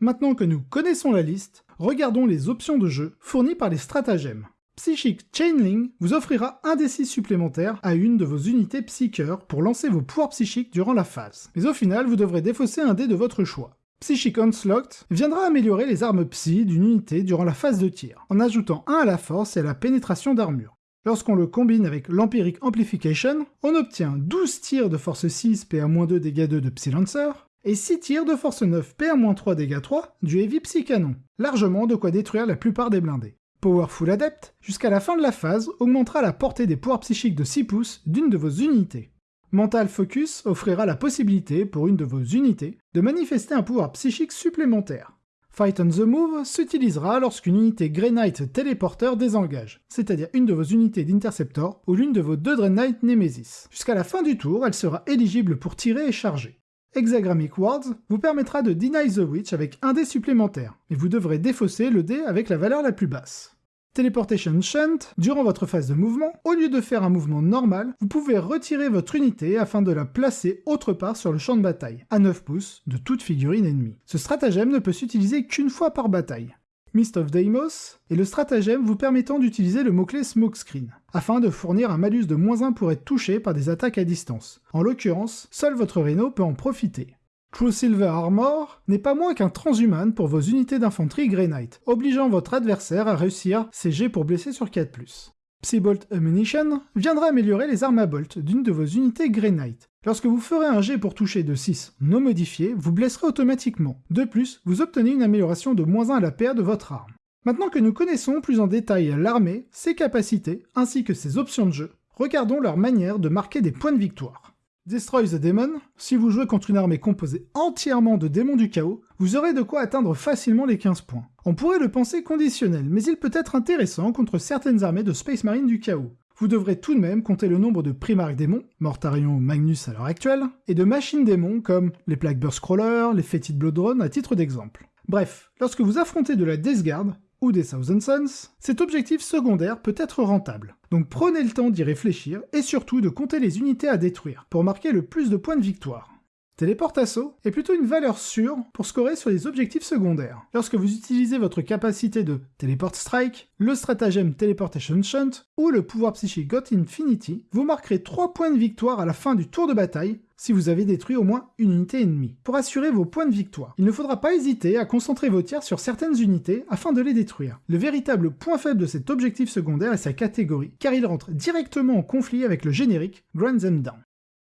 Maintenant que nous connaissons la liste, regardons les options de jeu fournies par les stratagèmes. Psychic Chainling vous offrira un d 6 supplémentaire à une de vos unités Psyker pour lancer vos pouvoirs psychiques durant la phase. Mais au final, vous devrez défausser un dé de votre choix. Psychic Onslaught viendra améliorer les armes psy d'une unité durant la phase de tir, en ajoutant 1 à la force et à la pénétration d'armure. Lorsqu'on le combine avec l'Empiric Amplification, on obtient 12 tirs de force 6 PA-2 dégâts 2 de Psy Lancer, et 6 tirs de force 9 PA-3 dégâts 3 du Heavy Psy Canon, largement de quoi détruire la plupart des blindés. Powerful Adept, jusqu'à la fin de la phase, augmentera la portée des pouvoirs psychiques de 6 pouces d'une de vos unités. Mental Focus offrira la possibilité pour une de vos unités de manifester un pouvoir psychique supplémentaire. Fight on the Move s'utilisera lorsqu'une unité Grey Knight téléporteur désengage, c'est-à-dire une de vos unités d'Interceptor ou l'une de vos deux Dread Knight Nemesis. Jusqu'à la fin du tour, elle sera éligible pour tirer et charger. Hexagrammic Wards vous permettra de Deny the Witch avec un dé supplémentaire, mais vous devrez défausser le dé avec la valeur la plus basse. Teleportation Shunt, durant votre phase de mouvement, au lieu de faire un mouvement normal, vous pouvez retirer votre unité afin de la placer autre part sur le champ de bataille, à 9 pouces de toute figurine ennemie. Ce stratagème ne peut s'utiliser qu'une fois par bataille. Mist of Deimos est le stratagème vous permettant d'utiliser le mot-clé Smokescreen, afin de fournir un malus de moins 1 pour être touché par des attaques à distance. En l'occurrence, seul votre Rhino peut en profiter. True Silver Armor n'est pas moins qu'un transhuman pour vos unités d'infanterie Grey Knight, obligeant votre adversaire à réussir ses jets pour blesser sur 4+. Psybolt Ammunition viendra améliorer les armes à bolt d'une de vos unités Grey Knight. Lorsque vous ferez un jet pour toucher de 6 non modifié, vous blesserez automatiquement. De plus, vous obtenez une amélioration de moins 1 à la paire de votre arme. Maintenant que nous connaissons plus en détail l'armée, ses capacités, ainsi que ses options de jeu, regardons leur manière de marquer des points de victoire. Destroy the Demon, si vous jouez contre une armée composée entièrement de démons du chaos, vous aurez de quoi atteindre facilement les 15 points. On pourrait le penser conditionnel, mais il peut être intéressant contre certaines armées de Space Marine du chaos. Vous devrez tout de même compter le nombre de Primarch démons, Mortarion ou Magnus à l'heure actuelle, et de machines démons comme les Blackburst Crawlers, les Fetid Bloodrun à titre d'exemple. Bref, lorsque vous affrontez de la Death Guard, ou des Thousand Suns, cet objectif secondaire peut être rentable. Donc prenez le temps d'y réfléchir et surtout de compter les unités à détruire pour marquer le plus de points de victoire. Téléportasso est plutôt une valeur sûre pour scorer sur les objectifs secondaires. Lorsque vous utilisez votre capacité de Teleport Strike, le stratagème Teleportation Shunt ou le pouvoir psychique Got Infinity, vous marquerez 3 points de victoire à la fin du tour de bataille si vous avez détruit au moins une unité ennemie. Pour assurer vos points de victoire, il ne faudra pas hésiter à concentrer vos tirs sur certaines unités afin de les détruire. Le véritable point faible de cet objectif secondaire est sa catégorie, car il rentre directement en conflit avec le générique Grand Them Down.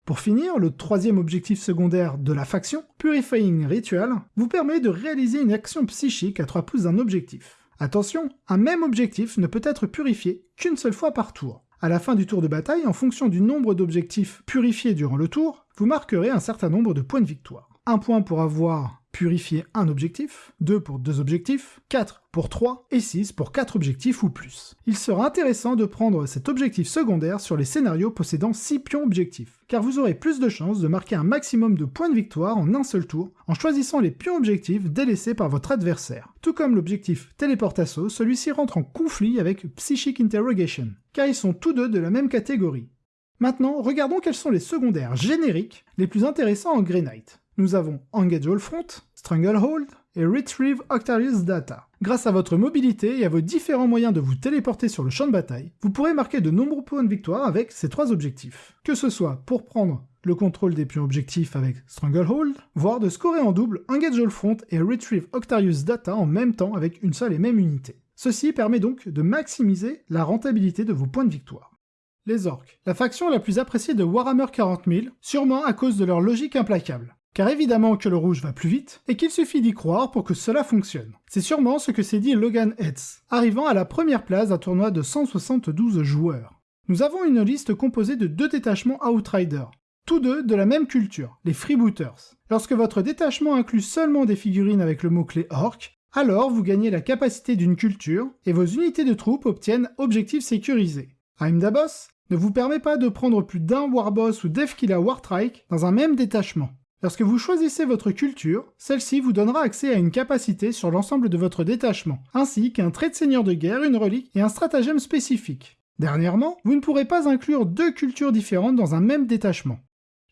Pour finir, le troisième objectif secondaire de la faction, Purifying Ritual, vous permet de réaliser une action psychique à 3 pouces d'un objectif. Attention, un même objectif ne peut être purifié qu'une seule fois par tour. À la fin du tour de bataille, en fonction du nombre d'objectifs purifiés durant le tour, vous marquerez un certain nombre de points de victoire. Un point pour avoir purifier un objectif, 2 pour deux objectifs, 4 pour 3 et 6 pour 4 objectifs ou plus. Il sera intéressant de prendre cet objectif secondaire sur les scénarios possédant 6 pions objectifs, car vous aurez plus de chances de marquer un maximum de points de victoire en un seul tour en choisissant les pions objectifs délaissés par votre adversaire. Tout comme l'objectif Téléportasso, celui-ci rentre en conflit avec Psychic Interrogation, car ils sont tous deux de la même catégorie. Maintenant, regardons quels sont les secondaires génériques les plus intéressants en Grey Knight nous avons Engage All Front, Stranglehold et Retrieve Octarius Data. Grâce à votre mobilité et à vos différents moyens de vous téléporter sur le champ de bataille, vous pourrez marquer de nombreux points de victoire avec ces trois objectifs. Que ce soit pour prendre le contrôle des pions objectifs avec Stranglehold, voire de scorer en double Engage All Front et Retrieve Octarius Data en même temps avec une seule et même unité. Ceci permet donc de maximiser la rentabilité de vos points de victoire. Les orques, la faction la plus appréciée de Warhammer 40 000, sûrement à cause de leur logique implacable car évidemment que le rouge va plus vite, et qu'il suffit d'y croire pour que cela fonctionne. C'est sûrement ce que s'est dit Logan Hetz, arrivant à la première place d'un tournoi de 172 joueurs. Nous avons une liste composée de deux détachements Outrider, tous deux de la même culture, les Freebooters. Lorsque votre détachement inclut seulement des figurines avec le mot-clé Orc, alors vous gagnez la capacité d'une culture, et vos unités de troupes obtiennent objectifs sécurisés. Dabos ne vous permet pas de prendre plus d'un Warboss ou Devkilla Wartrike dans un même détachement. Lorsque vous choisissez votre culture, celle-ci vous donnera accès à une capacité sur l'ensemble de votre détachement, ainsi qu'un trait de seigneur de guerre, une relique et un stratagème spécifique. Dernièrement, vous ne pourrez pas inclure deux cultures différentes dans un même détachement.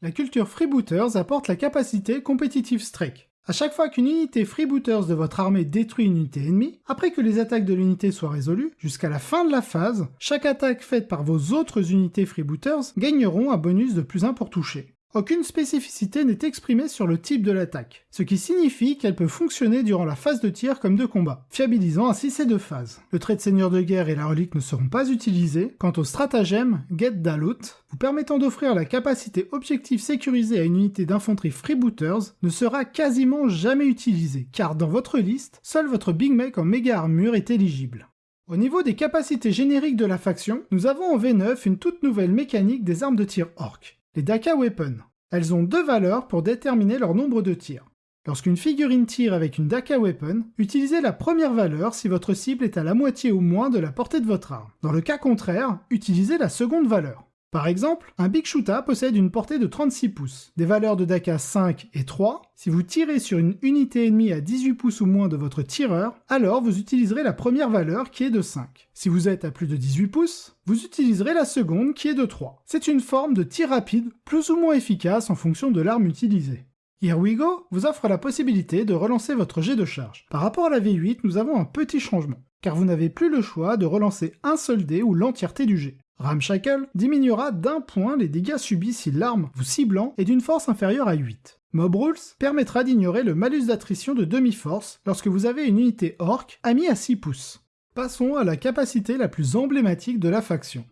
La culture Freebooters apporte la capacité Competitive Strike. À chaque fois qu'une unité Freebooters de votre armée détruit une unité ennemie, après que les attaques de l'unité soient résolues, jusqu'à la fin de la phase, chaque attaque faite par vos autres unités Freebooters gagneront un bonus de plus 1 pour toucher. Aucune spécificité n'est exprimée sur le type de l'attaque, ce qui signifie qu'elle peut fonctionner durant la phase de tir comme de combat, fiabilisant ainsi ces deux phases. Le trait de seigneur de guerre et la relique ne seront pas utilisés, quant au stratagème Get Dalut, vous permettant d'offrir la capacité objective sécurisée à une unité d'infanterie freebooters, ne sera quasiment jamais utilisé, car dans votre liste, seul votre Big Mac en méga armure est éligible. Au niveau des capacités génériques de la faction, nous avons en V9 une toute nouvelle mécanique des armes de tir orc les Daka Weapon. Elles ont deux valeurs pour déterminer leur nombre de tirs. Lorsqu'une figurine tire avec une Daka Weapon, utilisez la première valeur si votre cible est à la moitié ou moins de la portée de votre arme. Dans le cas contraire, utilisez la seconde valeur. Par exemple, un Big Shoota possède une portée de 36 pouces, des valeurs de Daka 5 et 3. Si vous tirez sur une unité ennemie à 18 pouces ou moins de votre tireur, alors vous utiliserez la première valeur qui est de 5. Si vous êtes à plus de 18 pouces, vous utiliserez la seconde qui est de 3. C'est une forme de tir rapide, plus ou moins efficace en fonction de l'arme utilisée. Here We Go vous offre la possibilité de relancer votre jet de charge. Par rapport à la V8, nous avons un petit changement, car vous n'avez plus le choix de relancer un seul dé ou l'entièreté du jet. Ramshackle diminuera d'un point les dégâts subis si l'arme vous ciblant est d'une force inférieure à 8. Mob Rules permettra d'ignorer le malus d'attrition de demi-force lorsque vous avez une unité orc amie à 6 pouces. Passons à la capacité la plus emblématique de la faction.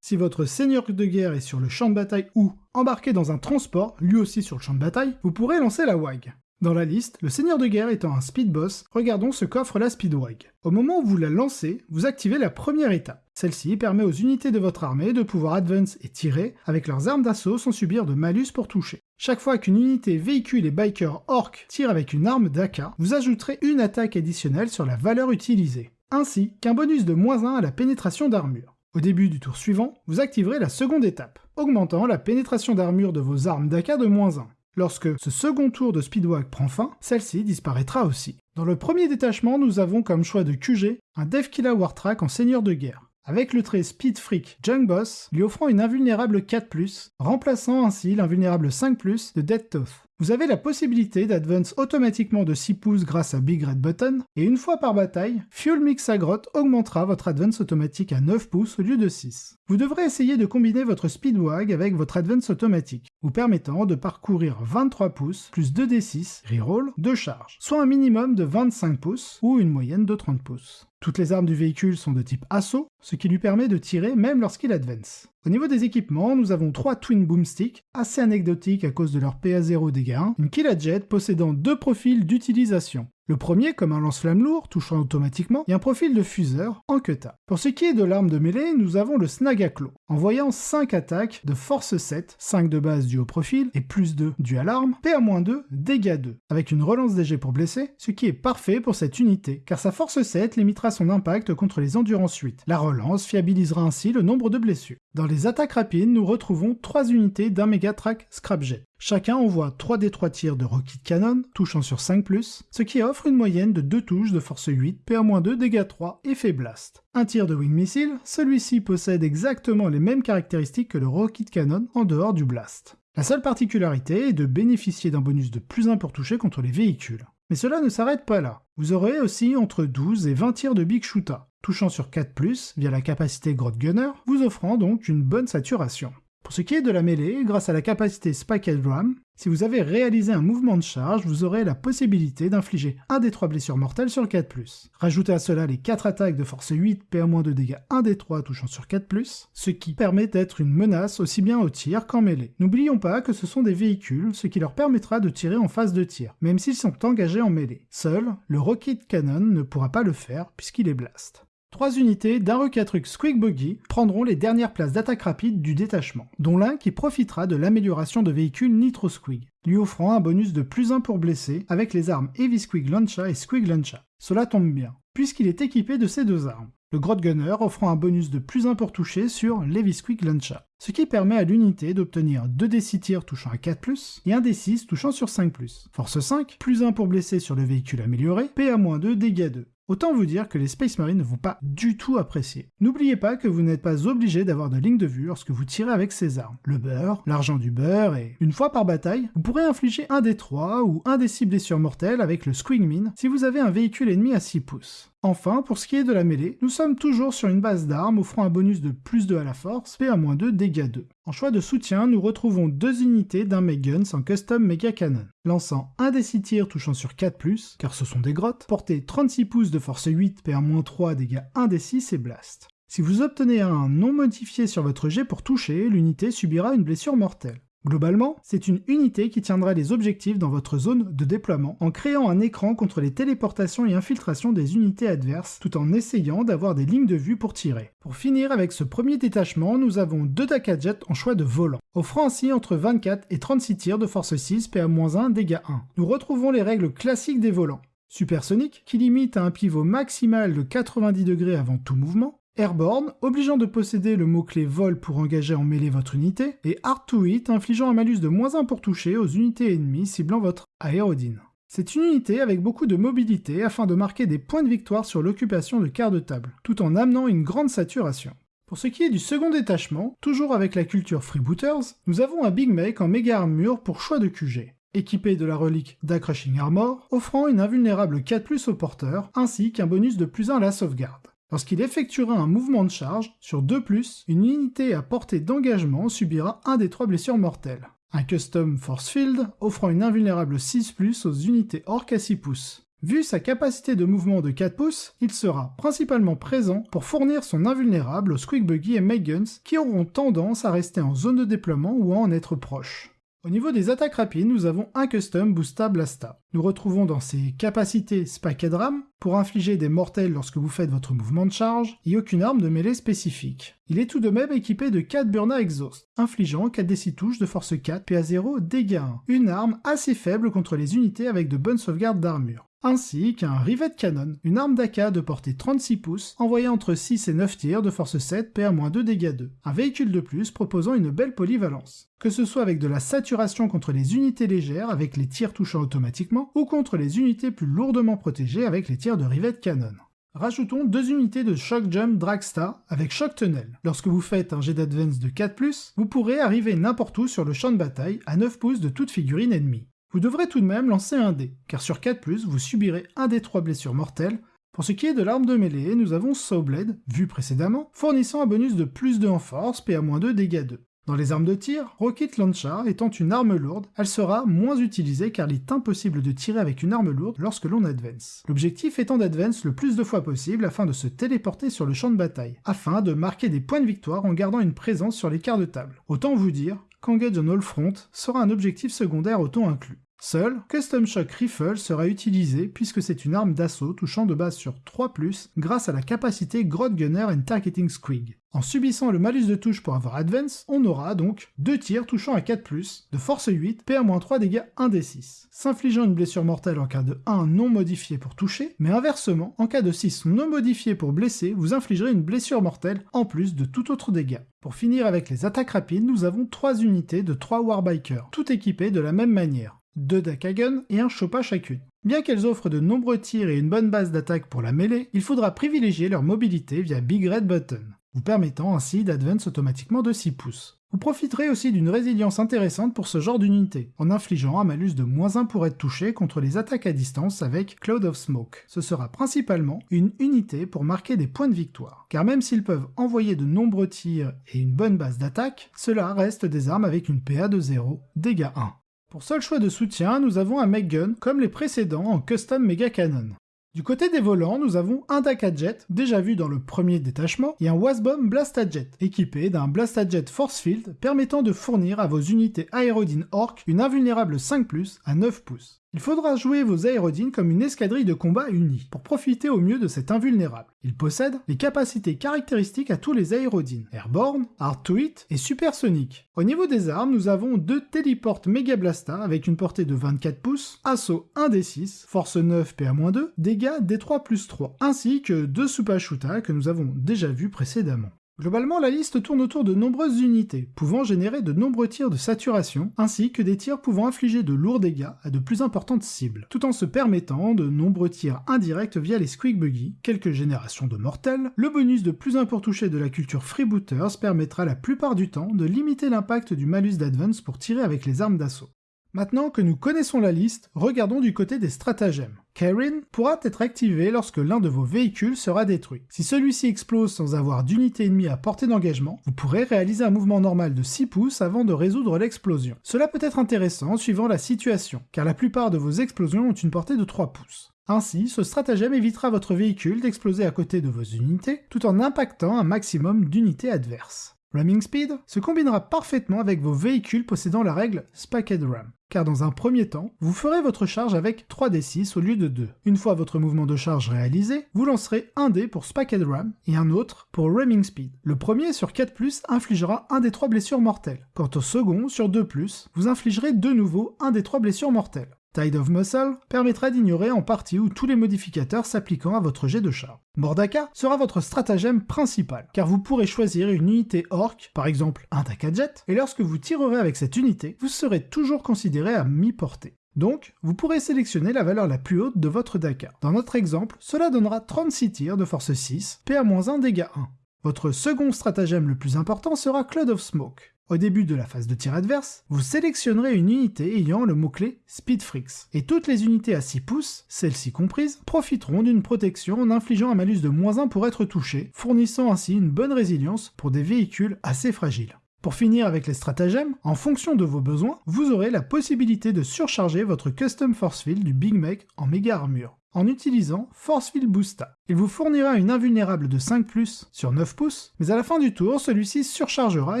Si votre seigneur de guerre est sur le champ de bataille ou embarqué dans un transport, lui aussi sur le champ de bataille, vous pourrez lancer la WAG. Dans la liste, le seigneur de guerre étant un speed boss, regardons ce qu'offre la speedwag. Au moment où vous la lancez, vous activez la première étape. Celle-ci permet aux unités de votre armée de pouvoir advance et tirer avec leurs armes d'assaut sans subir de malus pour toucher. Chaque fois qu'une unité véhicule et biker orc tire avec une arme d'AK, vous ajouterez une attaque additionnelle sur la valeur utilisée, ainsi qu'un bonus de moins 1 à la pénétration d'armure. Au début du tour suivant, vous activerez la seconde étape, augmentant la pénétration d'armure de vos armes d'AK de moins 1. Lorsque ce second tour de Speedwag prend fin, celle-ci disparaîtra aussi. Dans le premier détachement, nous avons comme choix de QG un Devkilla Wartrack en seigneur de guerre. avec le trait Speed Freak Junk Boss lui offrant une invulnérable 4+, remplaçant ainsi l'invulnérable 5+, de Dead Toth. Vous avez la possibilité d'advance automatiquement de 6 pouces grâce à Big Red Button, et une fois par bataille, Fuel Mix Agrot augmentera votre advance automatique à 9 pouces au lieu de 6. Vous devrez essayer de combiner votre Speedwag avec votre advance automatique, vous permettant de parcourir 23 pouces plus 2d6 reroll de charge, soit un minimum de 25 pouces ou une moyenne de 30 pouces. Toutes les armes du véhicule sont de type assaut, ce qui lui permet de tirer même lorsqu'il advance. Au niveau des équipements, nous avons trois Twin Boomsticks, assez anecdotiques à cause de leur PA0 dégâts 1, une Killajet possédant deux profils d'utilisation. Le premier comme un lance-flamme lourd, touchant automatiquement, et un profil de fuseur en queta. Pour ce qui est de l'arme de mêlée, nous avons le Snagaclo, envoyant 5 attaques de force 7, 5 de base du haut profil, et plus 2 dû à l'arme, PA-2, dégâts 2, avec une relance DG pour blesser, ce qui est parfait pour cette unité, car sa force 7 limitera son impact contre les endurances 8. La relance fiabilisera ainsi le nombre de blessures. Dans les attaques rapides, nous retrouvons 3 unités d'un Megatrack Scrapjet. Chacun envoie 3 des 3 tirs de Rocket Cannon, touchant sur 5+, ce qui offre une moyenne de 2 touches de force 8, PA-2, dégâts 3, effet blast. Un tir de Wing Missile, celui-ci possède exactement les mêmes caractéristiques que le Rocket Cannon en dehors du blast. La seule particularité est de bénéficier d'un bonus de plus 1 pour toucher contre les véhicules. Mais cela ne s'arrête pas là. Vous aurez aussi entre 12 et 20 tirs de Big Shoota, touchant sur 4+, via la capacité Grot Gunner, vous offrant donc une bonne saturation. Pour ce qui est de la mêlée, grâce à la capacité Spiked Drum, si vous avez réalisé un mouvement de charge, vous aurez la possibilité d'infliger un des 3 blessures mortelles sur 4+. Rajoutez à cela les 4 attaques de force 8, PA- de dégâts 1 des 3 touchant sur 4+, ce qui permet d'être une menace aussi bien au tir qu'en mêlée. N'oublions pas que ce sont des véhicules, ce qui leur permettra de tirer en phase de tir, même s'ils sont engagés en mêlée. Seul, le Rocket Cannon ne pourra pas le faire puisqu'il est blast. Trois unités d'un Rocketruck Squeak Buggy prendront les dernières places d'attaque rapide du détachement, dont l'un qui profitera de l'amélioration de véhicules Nitro Squig, lui offrant un bonus de plus 1 pour blesser avec les armes Heavy Squig Launcha et Squig Launcha. Cela tombe bien, puisqu'il est équipé de ces deux armes. Le Grot Gunner offrant un bonus de plus 1 pour toucher sur l'Heavy Squig Launcha, ce qui permet à l'unité d'obtenir 2 d6 tirs touchant à 4+, et 1 d6 touchant sur 5+. Force 5, plus 1 pour blesser sur le véhicule amélioré, PA-2, dégâts 2. Autant vous dire que les Space Marines ne vont pas du tout apprécier. N'oubliez pas que vous n'êtes pas obligé d'avoir de ligne de vue lorsque vous tirez avec ces armes. Le beurre, l'argent du beurre, et une fois par bataille, vous pourrez infliger un des 3 ou un des 6 blessures mortelles avec le Squig Mine si vous avez un véhicule ennemi à 6 pouces. Enfin, pour ce qui est de la mêlée, nous sommes toujours sur une base d'armes offrant un bonus de plus 2 à la force, PA-2, dégâts 2. En choix de soutien, nous retrouvons deux unités d'un Guns en custom Mega Cannon, lançant un des 6 tirs touchant sur 4+, car ce sont des grottes, portée 36 pouces de force 8, PA-3, dégâts 1 des 6 et blast. Si vous obtenez un non modifié sur votre jet pour toucher, l'unité subira une blessure mortelle. Globalement, c'est une unité qui tiendra les objectifs dans votre zone de déploiement en créant un écran contre les téléportations et infiltrations des unités adverses tout en essayant d'avoir des lignes de vue pour tirer. Pour finir avec ce premier détachement, nous avons deux Dakajet en choix de volant, offrant ainsi entre 24 et 36 tirs de force 6 PA-1 dégâts 1. Nous retrouvons les règles classiques des volants. Supersonique, qui limite à un pivot maximal de 90 degrés avant tout mouvement, Airborne, obligeant de posséder le mot-clé vol pour engager en mêlée votre unité, et Hard to infligeant un malus de moins 1 pour toucher aux unités ennemies ciblant votre aérodine. C'est une unité avec beaucoup de mobilité afin de marquer des points de victoire sur l'occupation de quart de table, tout en amenant une grande saturation. Pour ce qui est du second détachement, toujours avec la culture Freebooters, nous avons un Big Make en méga armure pour choix de QG, équipé de la relique d'Acrushing Armor, offrant une invulnérable 4+, au porteur, ainsi qu'un bonus de plus 1 à la sauvegarde. Lorsqu'il effectuera un mouvement de charge, sur 2+, une unité à portée d'engagement subira un des trois blessures mortelles. Un custom force field offrant une invulnérable 6+, aux unités orc à 6 pouces. Vu sa capacité de mouvement de 4 pouces, il sera principalement présent pour fournir son invulnérable aux Squeak et Guns qui auront tendance à rester en zone de déploiement ou à en être proches. Au niveau des attaques rapides, nous avons un custom Boosta Blasta. Nous retrouvons dans ses capacités Spiked Ram pour infliger des mortels lorsque vous faites votre mouvement de charge, et aucune arme de mêlée spécifique. Il est tout de même équipé de 4 Burna Exhaust, infligeant 4 d 6 touches de force 4, PA0, dégâts 1. Une arme assez faible contre les unités avec de bonnes sauvegardes d'armure ainsi qu'un Rivet Cannon, une arme d'AK de portée 36 pouces, envoyée entre 6 et 9 tirs de force 7, PA-2 dégâts 2. Un véhicule de plus proposant une belle polyvalence. Que ce soit avec de la saturation contre les unités légères avec les tirs touchant automatiquement, ou contre les unités plus lourdement protégées avec les tirs de Rivet Cannon. Rajoutons deux unités de Shock Jump Dragstar avec Shock Tunnel. Lorsque vous faites un jet d'advance de 4+, vous pourrez arriver n'importe où sur le champ de bataille à 9 pouces de toute figurine ennemie. Vous devrez tout de même lancer un dé, car sur 4+, vous subirez un des 3 blessures mortelles. Pour ce qui est de l'arme de mêlée, nous avons Sawblade, vu précédemment, fournissant un bonus de plus 2 en force, PA-2, dégâts 2. Dans les armes de tir, Rocket Launcher étant une arme lourde, elle sera moins utilisée car il est impossible de tirer avec une arme lourde lorsque l'on advance. L'objectif étant d'advance le plus de fois possible afin de se téléporter sur le champ de bataille, afin de marquer des points de victoire en gardant une présence sur les quarts de table. Autant vous dire qu'Engage on All Front sera un objectif secondaire autant inclus. Seul, Custom Shock Rifle sera utilisé puisque c'est une arme d'assaut touchant de base sur 3+, grâce à la capacité Grot Gunner and Targeting Squig. En subissant le malus de touche pour avoir Advance, on aura donc deux tirs touchant à 4+, de force 8, PA-3 dégâts 1d6, s'infligeant une blessure mortelle en cas de 1 non modifié pour toucher, mais inversement, en cas de 6 non modifié pour blesser, vous infligerez une blessure mortelle en plus de tout autre dégât. Pour finir avec les attaques rapides, nous avons 3 unités de 3 Warbikers, toutes équipées de la même manière deux Dakagun et un Choppa chacune. Bien qu'elles offrent de nombreux tirs et une bonne base d'attaque pour la mêlée, il faudra privilégier leur mobilité via Big Red Button, vous permettant ainsi d'advance automatiquement de 6 pouces. Vous profiterez aussi d'une résilience intéressante pour ce genre d'unité, en infligeant un malus de moins 1 pour être touché contre les attaques à distance avec Cloud of Smoke. Ce sera principalement une unité pour marquer des points de victoire, car même s'ils peuvent envoyer de nombreux tirs et une bonne base d'attaque, cela reste des armes avec une PA de 0, dégâts 1. Pour seul choix de soutien, nous avons un Gun comme les précédents en Custom Mega Cannon. Du côté des volants, nous avons un Daka-Jet, déjà vu dans le premier détachement, et un Wasbomb Blasta-Jet, équipé d'un Blasta-Jet Force Field permettant de fournir à vos unités Aerodine Orc une invulnérable 5+, à 9 pouces. Il faudra jouer vos aérodines comme une escadrille de combat unie, pour profiter au mieux de cet invulnérable. Il possède les capacités caractéristiques à tous les aérodines, Airborne, Hard to Hit et Supersonic. Au niveau des armes, nous avons deux Teleport Mega Blasta avec une portée de 24 pouces, assaut 1d6, force 9 PA-2, dégâts D3 plus 3, ainsi que deux Supashuta que nous avons déjà vus précédemment. Globalement, la liste tourne autour de nombreuses unités, pouvant générer de nombreux tirs de saturation, ainsi que des tirs pouvant infliger de lourds dégâts à de plus importantes cibles, tout en se permettant de nombreux tirs indirects via les Squeak Buggy, quelques générations de mortels. Le bonus de plus 1 pour toucher de la culture Freebooters permettra la plupart du temps de limiter l'impact du malus d'advance pour tirer avec les armes d'assaut. Maintenant que nous connaissons la liste, regardons du côté des stratagèmes. Karen pourra être activé lorsque l'un de vos véhicules sera détruit. Si celui-ci explose sans avoir d'unité ennemie à portée d'engagement, vous pourrez réaliser un mouvement normal de 6 pouces avant de résoudre l'explosion. Cela peut être intéressant suivant la situation, car la plupart de vos explosions ont une portée de 3 pouces. Ainsi, ce stratagème évitera votre véhicule d'exploser à côté de vos unités, tout en impactant un maximum d'unités adverses. Ramming Speed se combinera parfaitement avec vos véhicules possédant la règle Spacked Ram, car dans un premier temps, vous ferez votre charge avec 3d6 au lieu de 2. Une fois votre mouvement de charge réalisé, vous lancerez un dé pour Spacked Ram et un autre pour Ramming Speed. Le premier sur 4+, infligera un des 3 blessures mortelles. Quant au second sur 2+, vous infligerez de nouveau un des 3 blessures mortelles. Tide of Muscle permettra d'ignorer en partie ou tous les modificateurs s'appliquant à votre jet de char. Mordaka sera votre stratagème principal, car vous pourrez choisir une unité orc, par exemple un Daka Jet, et lorsque vous tirerez avec cette unité, vous serez toujours considéré à mi-portée. Donc, vous pourrez sélectionner la valeur la plus haute de votre Daka. Dans notre exemple, cela donnera 36 tirs de force 6, PA-1 dégâts 1. Votre second stratagème le plus important sera Cloud of Smoke. Au début de la phase de tir adverse, vous sélectionnerez une unité ayant le mot-clé Speedfrix, et toutes les unités à 6 pouces, celles-ci comprises, profiteront d'une protection en infligeant un malus de moins 1 pour être touchées, fournissant ainsi une bonne résilience pour des véhicules assez fragiles. Pour finir avec les stratagèmes, en fonction de vos besoins, vous aurez la possibilité de surcharger votre Custom Force Field du Big Mech en méga armure en utilisant Force Field Boosta. Il vous fournira une invulnérable de 5+, sur 9 pouces, mais à la fin du tour, celui-ci surchargera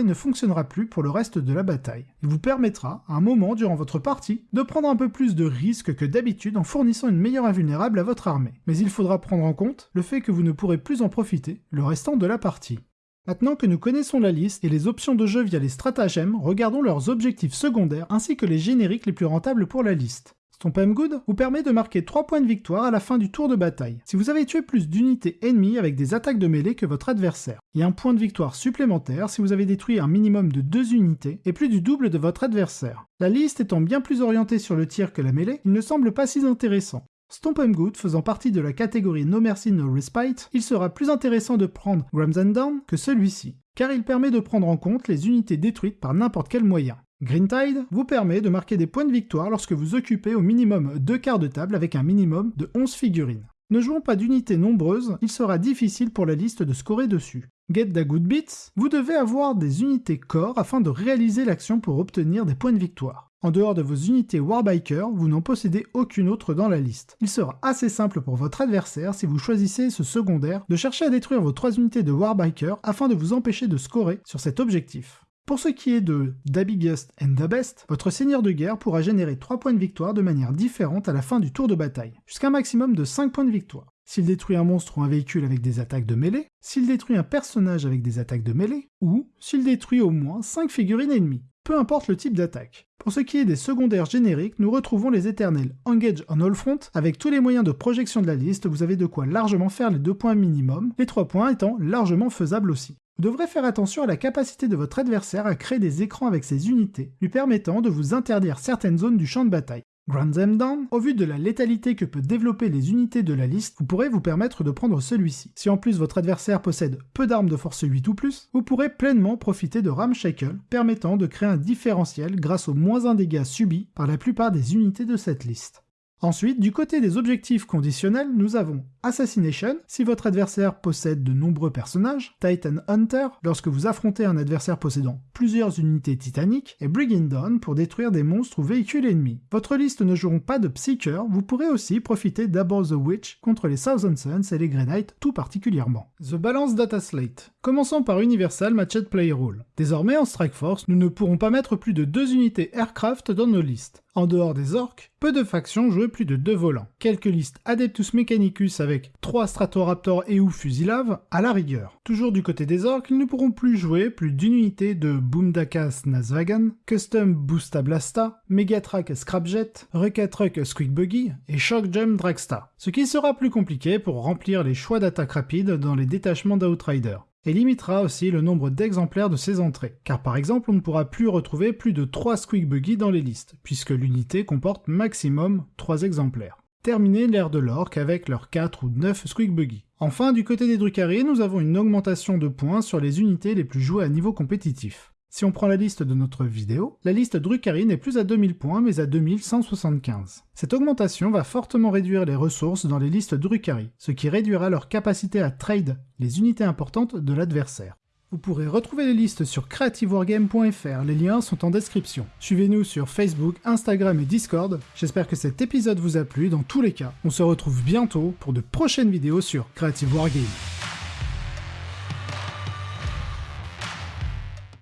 et ne fonctionnera plus pour le reste de la bataille. Il vous permettra, à un moment durant votre partie, de prendre un peu plus de risques que d'habitude en fournissant une meilleure invulnérable à votre armée. Mais il faudra prendre en compte le fait que vous ne pourrez plus en profiter le restant de la partie. Maintenant que nous connaissons la liste et les options de jeu via les stratagèmes, regardons leurs objectifs secondaires ainsi que les génériques les plus rentables pour la liste. Stomp Good vous permet de marquer 3 points de victoire à la fin du tour de bataille, si vous avez tué plus d'unités ennemies avec des attaques de mêlée que votre adversaire, et un point de victoire supplémentaire si vous avez détruit un minimum de 2 unités et plus du double de votre adversaire. La liste étant bien plus orientée sur le tir que la mêlée, il ne semble pas si intéressant. Stomp and Good faisant partie de la catégorie No Mercy No Respite, il sera plus intéressant de prendre Grams and Down que celui-ci, car il permet de prendre en compte les unités détruites par n'importe quel moyen. Green Tide vous permet de marquer des points de victoire lorsque vous occupez au minimum deux quarts de table avec un minimum de 11 figurines. Ne jouant pas d'unités nombreuses, il sera difficile pour la liste de scorer dessus. Get the Good Bits, vous devez avoir des unités corps afin de réaliser l'action pour obtenir des points de victoire. En dehors de vos unités Warbiker, vous n'en possédez aucune autre dans la liste. Il sera assez simple pour votre adversaire, si vous choisissez ce secondaire, de chercher à détruire vos trois unités de Warbiker afin de vous empêcher de scorer sur cet objectif. Pour ce qui est de The Biggest and the Best, votre seigneur de guerre pourra générer 3 points de victoire de manière différente à la fin du tour de bataille, jusqu'à un maximum de 5 points de victoire. S'il détruit un monstre ou un véhicule avec des attaques de mêlée, s'il détruit un personnage avec des attaques de mêlée, ou s'il détruit au moins 5 figurines ennemies, peu importe le type d'attaque. Pour ce qui est des secondaires génériques, nous retrouvons les éternels Engage on All Front. Avec tous les moyens de projection de la liste, vous avez de quoi largement faire les 2 points minimum, les 3 points étant largement faisables aussi. Vous devrez faire attention à la capacité de votre adversaire à créer des écrans avec ses unités, lui permettant de vous interdire certaines zones du champ de bataille. Grand them down, au vu de la létalité que peut développer les unités de la liste, vous pourrez vous permettre de prendre celui-ci. Si en plus votre adversaire possède peu d'armes de force 8 ou plus, vous pourrez pleinement profiter de Ramshackle, permettant de créer un différentiel grâce aux moins 1 dégâts subis par la plupart des unités de cette liste. Ensuite, du côté des objectifs conditionnels, nous avons Assassination, si votre adversaire possède de nombreux personnages, Titan Hunter, lorsque vous affrontez un adversaire possédant plusieurs unités titaniques, et Brigand Dawn pour détruire des monstres ou véhicules ennemis. Votre liste ne joueront pas de Psyker, vous pourrez aussi profiter d'Above the Witch contre les Thousand Suns et les Grey tout particulièrement. The Balance Data Slate. Commençons par Universal Matched Play Rule. Désormais en Strike Force, nous ne pourrons pas mettre plus de deux unités aircraft dans nos listes. En dehors des orques, peu de factions jouent plus de deux volants. Quelques listes Adeptus Mechanicus avec 3 Stratoraptor et ou Fusilave à la rigueur. Toujours du côté des orques, ils ne pourront plus jouer plus d'une unité de Boomdakas Nasvagan, Custom Boosta Blasta, Megatrack Scrapjet, Truck Squeak Buggy et Shock Gem Dragsta. Ce qui sera plus compliqué pour remplir les choix d'attaque rapide dans les détachements d'Outrider et limitera aussi le nombre d'exemplaires de ces entrées, car par exemple on ne pourra plus retrouver plus de 3 Squeak Buggy dans les listes, puisque l'unité comporte maximum 3 exemplaires. Terminer l'ère de l'orque avec leurs 4 ou 9 Squeak Buggy. Enfin, du côté des Drukhari, nous avons une augmentation de points sur les unités les plus jouées à niveau compétitif. Si on prend la liste de notre vidéo, la liste Drukhari n'est plus à 2000 points mais à 2175. Cette augmentation va fortement réduire les ressources dans les listes Drukhari, ce qui réduira leur capacité à trade les unités importantes de l'adversaire. Vous pourrez retrouver les listes sur creativewargame.fr, les liens sont en description. Suivez-nous sur Facebook, Instagram et Discord. J'espère que cet épisode vous a plu, dans tous les cas, on se retrouve bientôt pour de prochaines vidéos sur Creative Wargame.